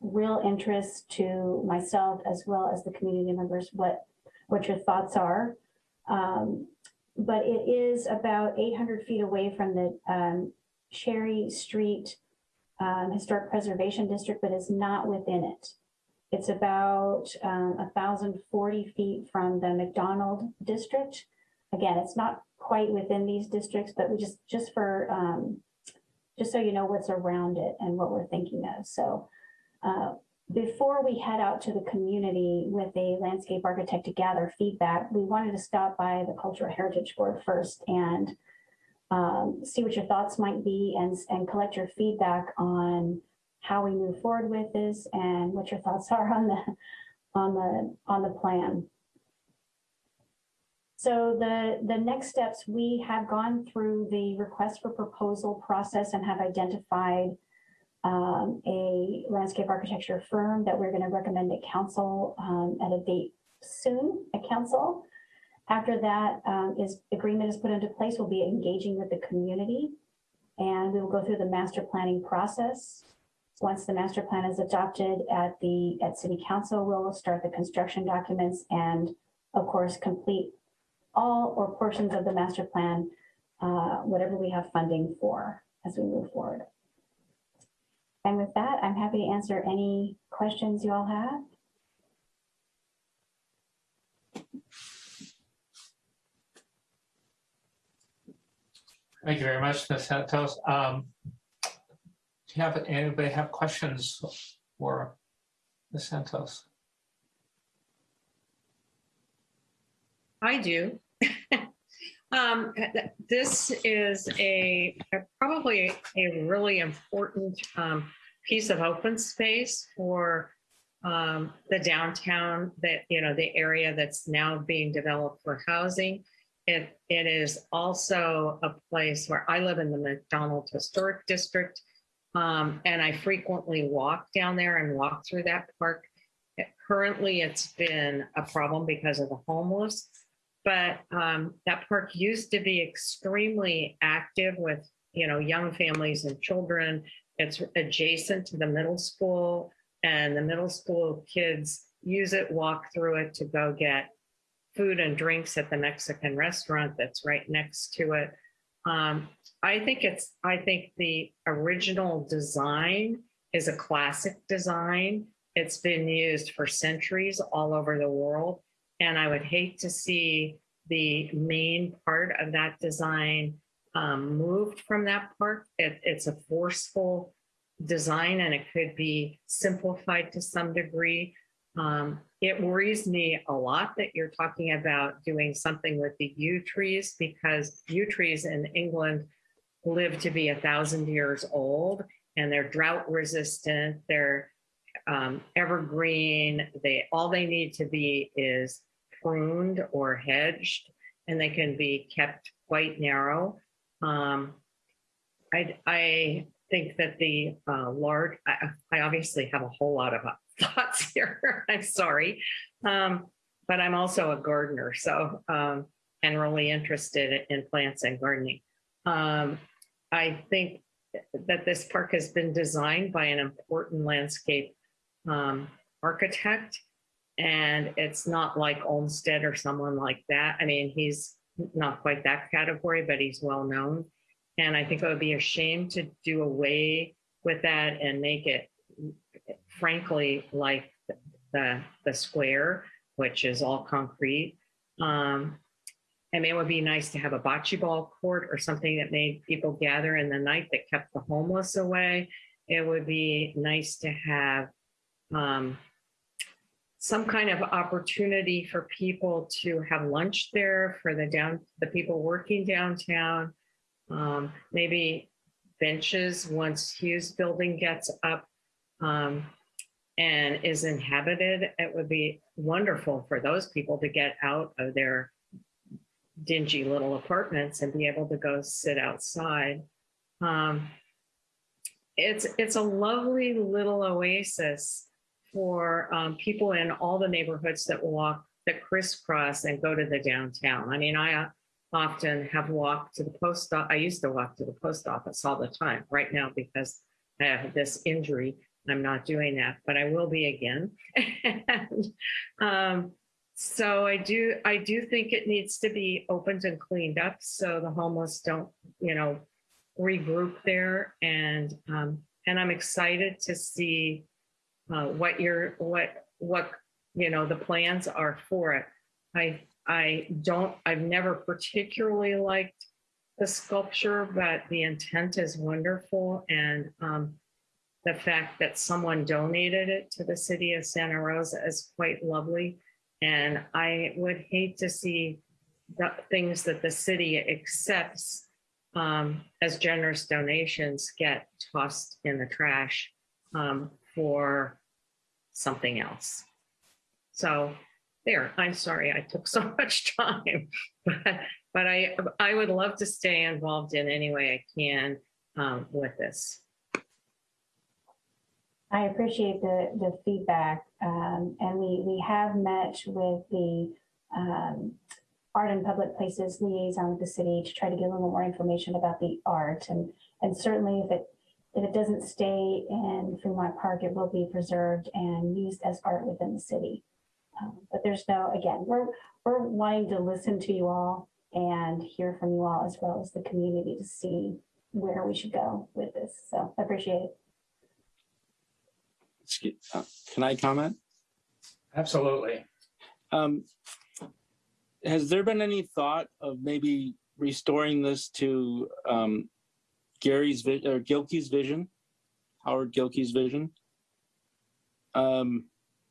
real interest to myself as well as the community members what what your thoughts are. Um, but it is about 800 feet away from the um, Cherry Street um, Historic Preservation District, but is not within it. It's about um, 1,040 feet from the McDonald District. Again, it's not quite within these districts, but we just just for um, just so you know what's around it and what we're thinking of. So uh, before we head out to the community with a landscape architect to gather feedback, we wanted to stop by the Cultural Heritage Board first and um, see what your thoughts might be and, and collect your feedback on how we move forward with this and what your thoughts are on the on the on the plan. So the, the next steps, we have gone through the request for proposal process and have identified um, a landscape architecture firm that we're going to recommend to council um, at a date soon at council. After that um, is agreement is put into place, we'll be engaging with the community and we will go through the master planning process. Once the master plan is adopted at the at city council, we'll start the construction documents and of course complete all or portions of the master plan, uh, whatever we have funding for as we move forward. And with that, I'm happy to answer any questions you all have. Thank you very much, Ms. Santos. Um, Do you have, anybody have questions for Ms. Santos? I do. um, this is a probably a really important um, piece of open space for um, the downtown that you know the area that's now being developed for housing. It it is also a place where I live in the McDonald Historic District, um, and I frequently walk down there and walk through that park. Currently, it's been a problem because of the homeless but um, that park used to be extremely active with you know young families and children it's adjacent to the middle school and the middle school kids use it walk through it to go get food and drinks at the mexican restaurant that's right next to it um, i think it's i think the original design is a classic design it's been used for centuries all over the world and I would hate to see the main part of that design um, moved from that park. It, it's a forceful design and it could be simplified to some degree. Um, it worries me a lot that you're talking about doing something with the yew trees because yew trees in England live to be a thousand years old and they're drought resistant. They're um, evergreen. They all they need to be is pruned or hedged, and they can be kept quite narrow. Um, I, I think that the uh, large, I, I, obviously have a whole lot of thoughts here. I'm sorry. Um, but I'm also a gardener, so, um, and really interested in plants and gardening. Um, I think that this park has been designed by an important landscape um, architect and it's not like Olmsted or someone like that. I mean, he's not quite that category, but he's well known. And I think it would be a shame to do away with that and make it, frankly, like the the square, which is all concrete. Um, it would be nice to have a bocce ball court or something that made people gather in the night that kept the homeless away. it would be nice to have um, some kind of opportunity for people to have lunch there for the down, the people working downtown. Um, maybe benches once Hughes Building gets up um, and is inhabited. It would be wonderful for those people to get out of their dingy little apartments and be able to go sit outside. Um, it's it's a lovely little oasis for um, people in all the neighborhoods that walk that crisscross and go to the downtown. I mean, I uh, often have walked to the post. I used to walk to the post office all the time. Right now, because I have this injury, I'm not doing that, but I will be again. and, um, so I do. I do think it needs to be opened and cleaned up so the homeless don't, you know, regroup there. And um, and I'm excited to see uh, what your what what you know the plans are for it. I I don't I've never particularly liked the sculpture, but the intent is wonderful, and um, the fact that someone donated it to the city of Santa Rosa is quite lovely. And I would hate to see the things that the city accepts um, as generous donations get tossed in the trash um, for something else. So there, I'm sorry I took so much time, but, but I, I would love to stay involved in any way I can um, with this. I appreciate the, the feedback. Um, and we, we have met with the, um, Art and Public Places liaison with the city to try to get a little more information about the art. And, and certainly if it, if it doesn't stay in Fremont Park, it will be preserved and used as art within the city. Um, But there's no, again, we're, we're wanting to listen to you all and hear from you all as well as the community to see where we should go with this. So I appreciate it. Excuse- uh, Can I comment? Absolutely. Um, has there been any thought of maybe restoring this to um, Gary's or Gilkey's vision, Howard Gilkey's vision? Um,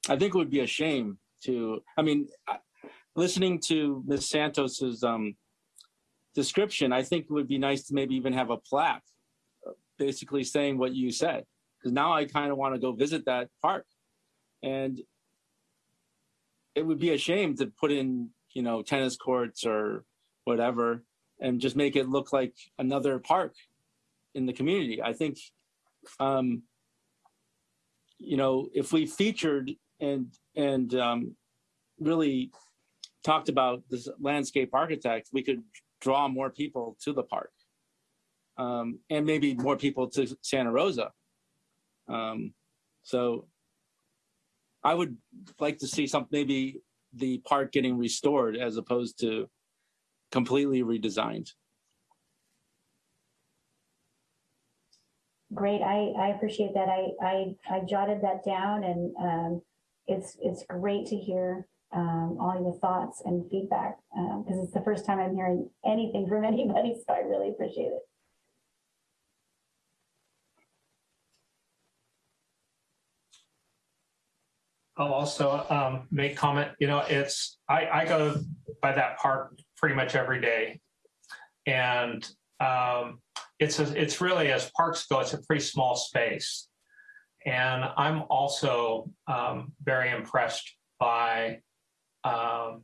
I think it would be a shame to. I mean, listening to Ms. Santos's um, description, I think it would be nice to maybe even have a plaque, uh, basically saying what you said. Because now I kind of want to go visit that park, and it would be a shame to put in you know tennis courts or whatever and just make it look like another park in the community. I think um you know if we featured and and um really talked about this landscape architect we could draw more people to the park. Um and maybe more people to santa rosa um so I would like to see some, maybe the park getting restored as opposed to completely redesigned. Great, I, I appreciate that. I, I, I jotted that down and, um, it's, it's great to hear, um, all your thoughts and feedback, um, because it's the first time I'm hearing anything from anybody, so I really appreciate it. I'll also um, make comment, you know, it's, I, I go by that park pretty much every day. And um, it's, a- it's really, as parks go, it's a pretty small space. And I'm also um, very impressed by um,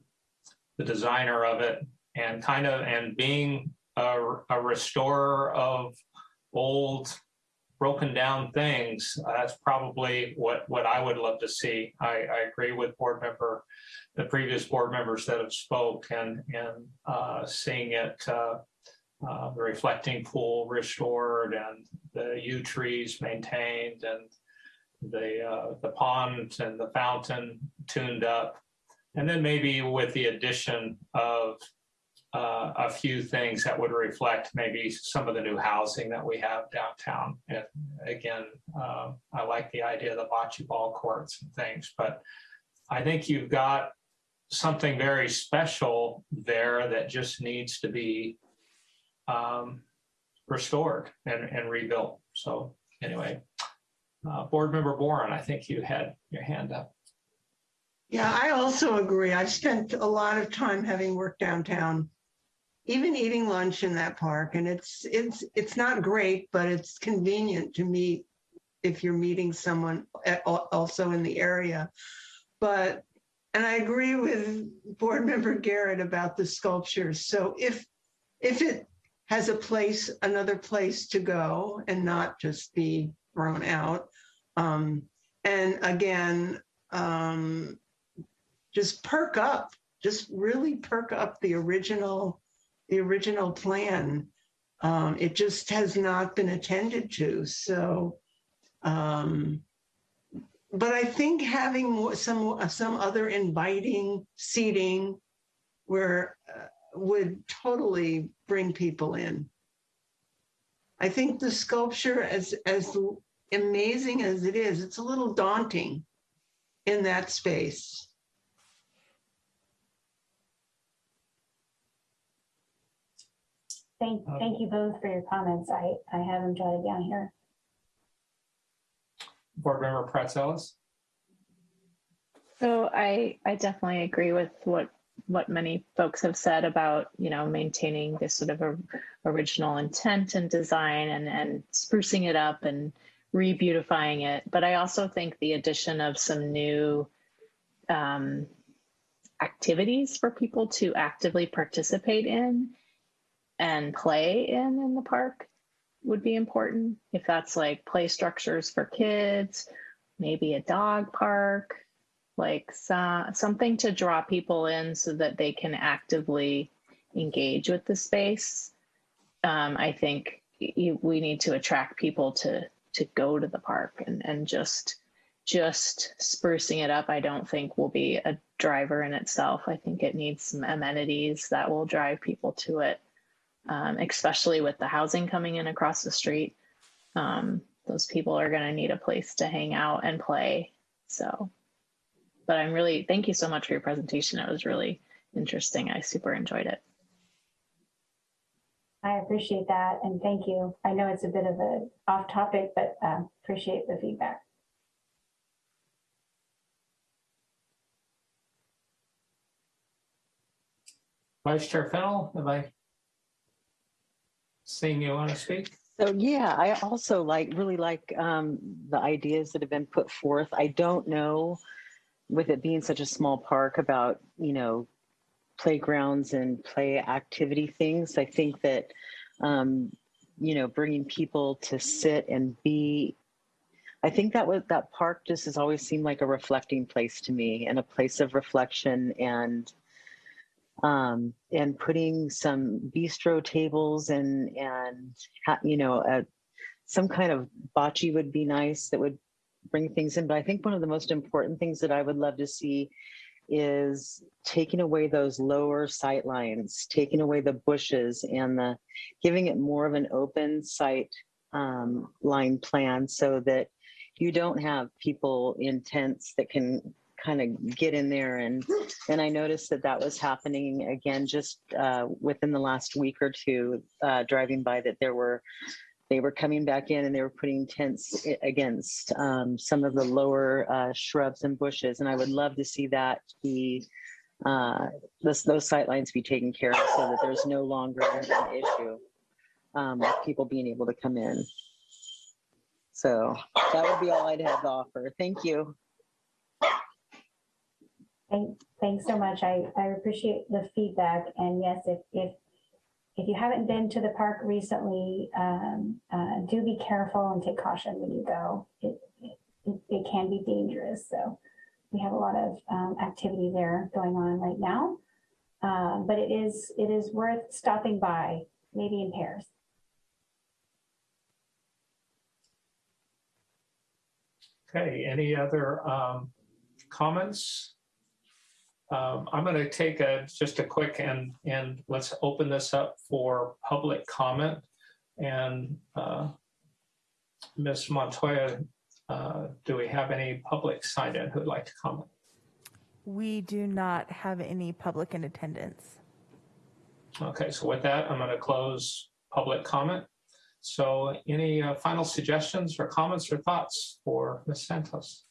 the designer of it and kind of, and being a, a restorer of old broken down things, uh, that's probably what, what I would love to see. I, I agree with board member, the previous board members that have spoke and, and uh, seeing it, uh, uh, the reflecting pool restored and the yew trees maintained and the, uh, the pond and the fountain tuned up. And then maybe with the addition of uh, a few things that would reflect maybe some of the new housing that we have downtown. And again, uh, I like the idea of the bocce ball courts and things, but I think you've got something very special there that just needs to be um, restored and, and rebuilt. So anyway, Uh, Board Member Boren, I think you had your hand up. Yeah, I also agree. I've spent a lot of time having worked downtown, even eating lunch in that park, and it's, it's, it's not great, but it's convenient to meet if you're meeting someone also in the area. But, and I agree with Board Member Garrett about the sculptures. So if, if it has a place, another place to go and not just be thrown out. Um, and again, um, just perk up, just really perk up the original, the original plan. Um, it just has not been attended to, so. Um, but I think having more, some, some other inviting seating where uh, would totally bring people in. I think the sculpture, as, as amazing as it is, it's a little daunting in that space. Thank, thank you both for your comments. I, I have them jotted down here. Board Member Praetzelis? So I, I definitely agree with what, what many folks have said about, you know, maintaining this sort of a original intent and design and, and sprucing it up and re-beautifying it. But I also think the addition of some new um, activities for people to actively participate in and play in in the park would be important. If that's like play structures for kids, maybe a dog park, like so, something to draw people in so that they can actively engage with the space. Um, I think you, we need to attract people to to go to the park and and just just sprucing it up. I don't think will be a driver in itself. I think it needs some amenities that will drive people to it um, especially with the housing coming in across the street. Um, those people are going to need a place to hang out and play. So, but I'm really, thank you so much for your presentation. It was really interesting. I super enjoyed it. I appreciate that and thank you. I know it's a bit of a off topic, but uh, appreciate the feedback. Vice Chair Fennell, have I seen you want to speak? So yeah, I also like, really like um, the ideas that have been put forth. I don't know, with it being such a small park about, you know, playgrounds and play activity things. I think that, um, you know, bringing people to sit and be, I think that was, that park just has always seemed like a reflecting place to me and a place of reflection and um, and putting some bistro tables and and you know a, some kind of bocce would be nice that would bring things in. But I think one of the most important things that I would love to see is taking away those lower sight lines, taking away the bushes and the giving it more of an open sight um, line plan so that you don't have people in tents that can kind of get in there and and I noticed that that was happening again just uh, within the last week or two uh, driving by that there were they were coming back in and they were putting tents against um, some of the lower uh, shrubs and bushes and I would love to see that be uh, this, those sight lines be taken care of so that there's no longer an issue um, people being able to come in. So that would be all I'd have to offer. Thank you. Thank, thanks so much. I, I appreciate the feedback. And yes, if, if, if you haven't been to the park recently, um, uh, do be careful and take caution when you go. It, it, it can be dangerous. So we have a lot of um, activity there going on right now. Um, but it is, it is worth stopping by, maybe in pairs. Okay, any other um, comments? Um, I'm going to take a just a quick and and let's open this up for public comment. And uh, Ms. Montoya, uh, do we have any public signed in who'd like to comment? We do not have any public in attendance. Okay, so with that, I'm going to close public comment. So any uh, final suggestions or comments or thoughts for Ms. Santos?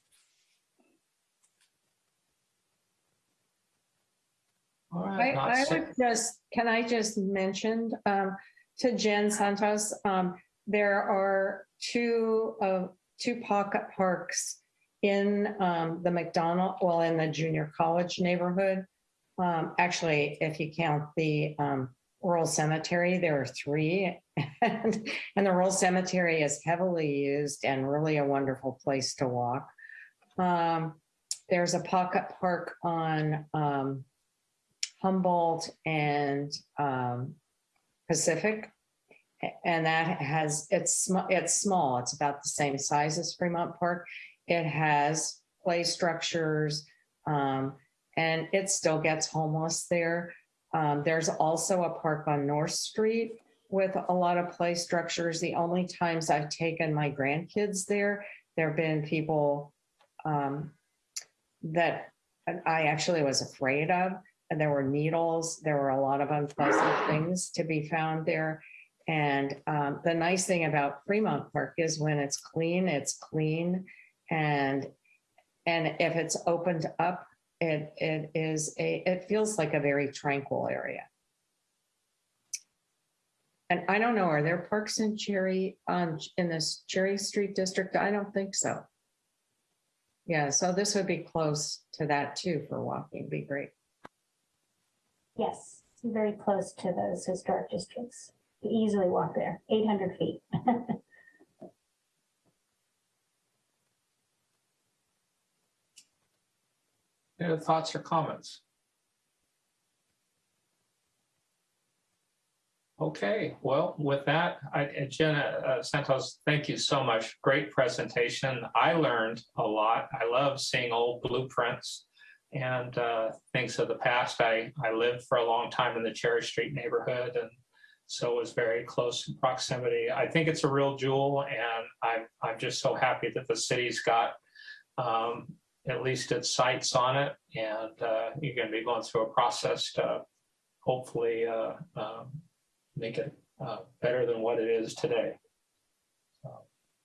All I, I would just, can I just mention um, to Jen Santos, um, there are two, uh, two pocket parks in um, the McDonald, well, in the junior college neighborhood. Um, Actually, if you count the um, rural cemetery, there are three. And and the rural cemetery is heavily used and really a wonderful place to walk. Um, There's a pocket park on um, Humboldt and um, Pacific. And that has, it's, it's small. It's about the same size as Fremont Park. It has play structures um, and it still gets homeless there. Um, There's also a park on North Street with a lot of play structures. The only times I've taken my grandkids there, there have been people um, that I actually was afraid of and there were needles. There were a lot of unpleasant things to be found there. And um, the nice thing about Fremont Park is when it's clean, it's clean. And and if it's opened up, it it is a it feels like a very tranquil area. And I don't know, are there parks in Cherry on in this Cherry Street district? I don't think so. Yeah, so this would be close to that too for walking. Be great. Yes, very close to those historic districts. You Easily walk there, 800 feet. Any thoughts or comments? Okay, well, with that, I, Jenna uh, Santos, thank you so much. Great presentation. I learned a lot. I love seeing old blueprints and uh, things of the past. I, I lived for a long time in the Cherry Street neighborhood and so was very close in proximity. I think it's a real jewel and I'm, I'm just so happy that the city's got um, at least its sights on it and uh, you're going to be going through a process to hopefully uh, um, make it uh, better than what it is today.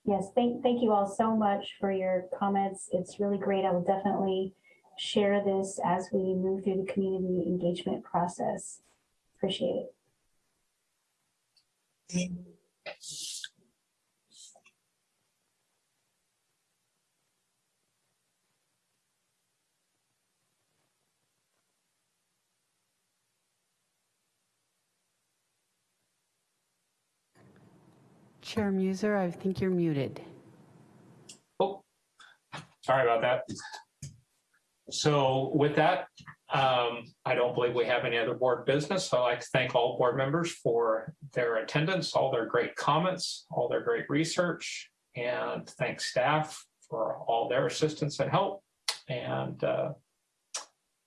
Yes, thank, thank you all so much for your comments. It's really great. I will definitely share this as we move through the community engagement process. Appreciate it. Chair Muser, I think you're muted. Oh, sorry about that. So with that, um, I don't believe we have any other board business. So I'd like to thank all board members for their attendance, all their great comments, all their great research, and thank staff for all their assistance and help, and uh,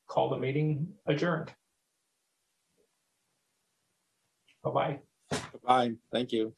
call the meeting adjourned. Bye-bye. Bye. Thank you.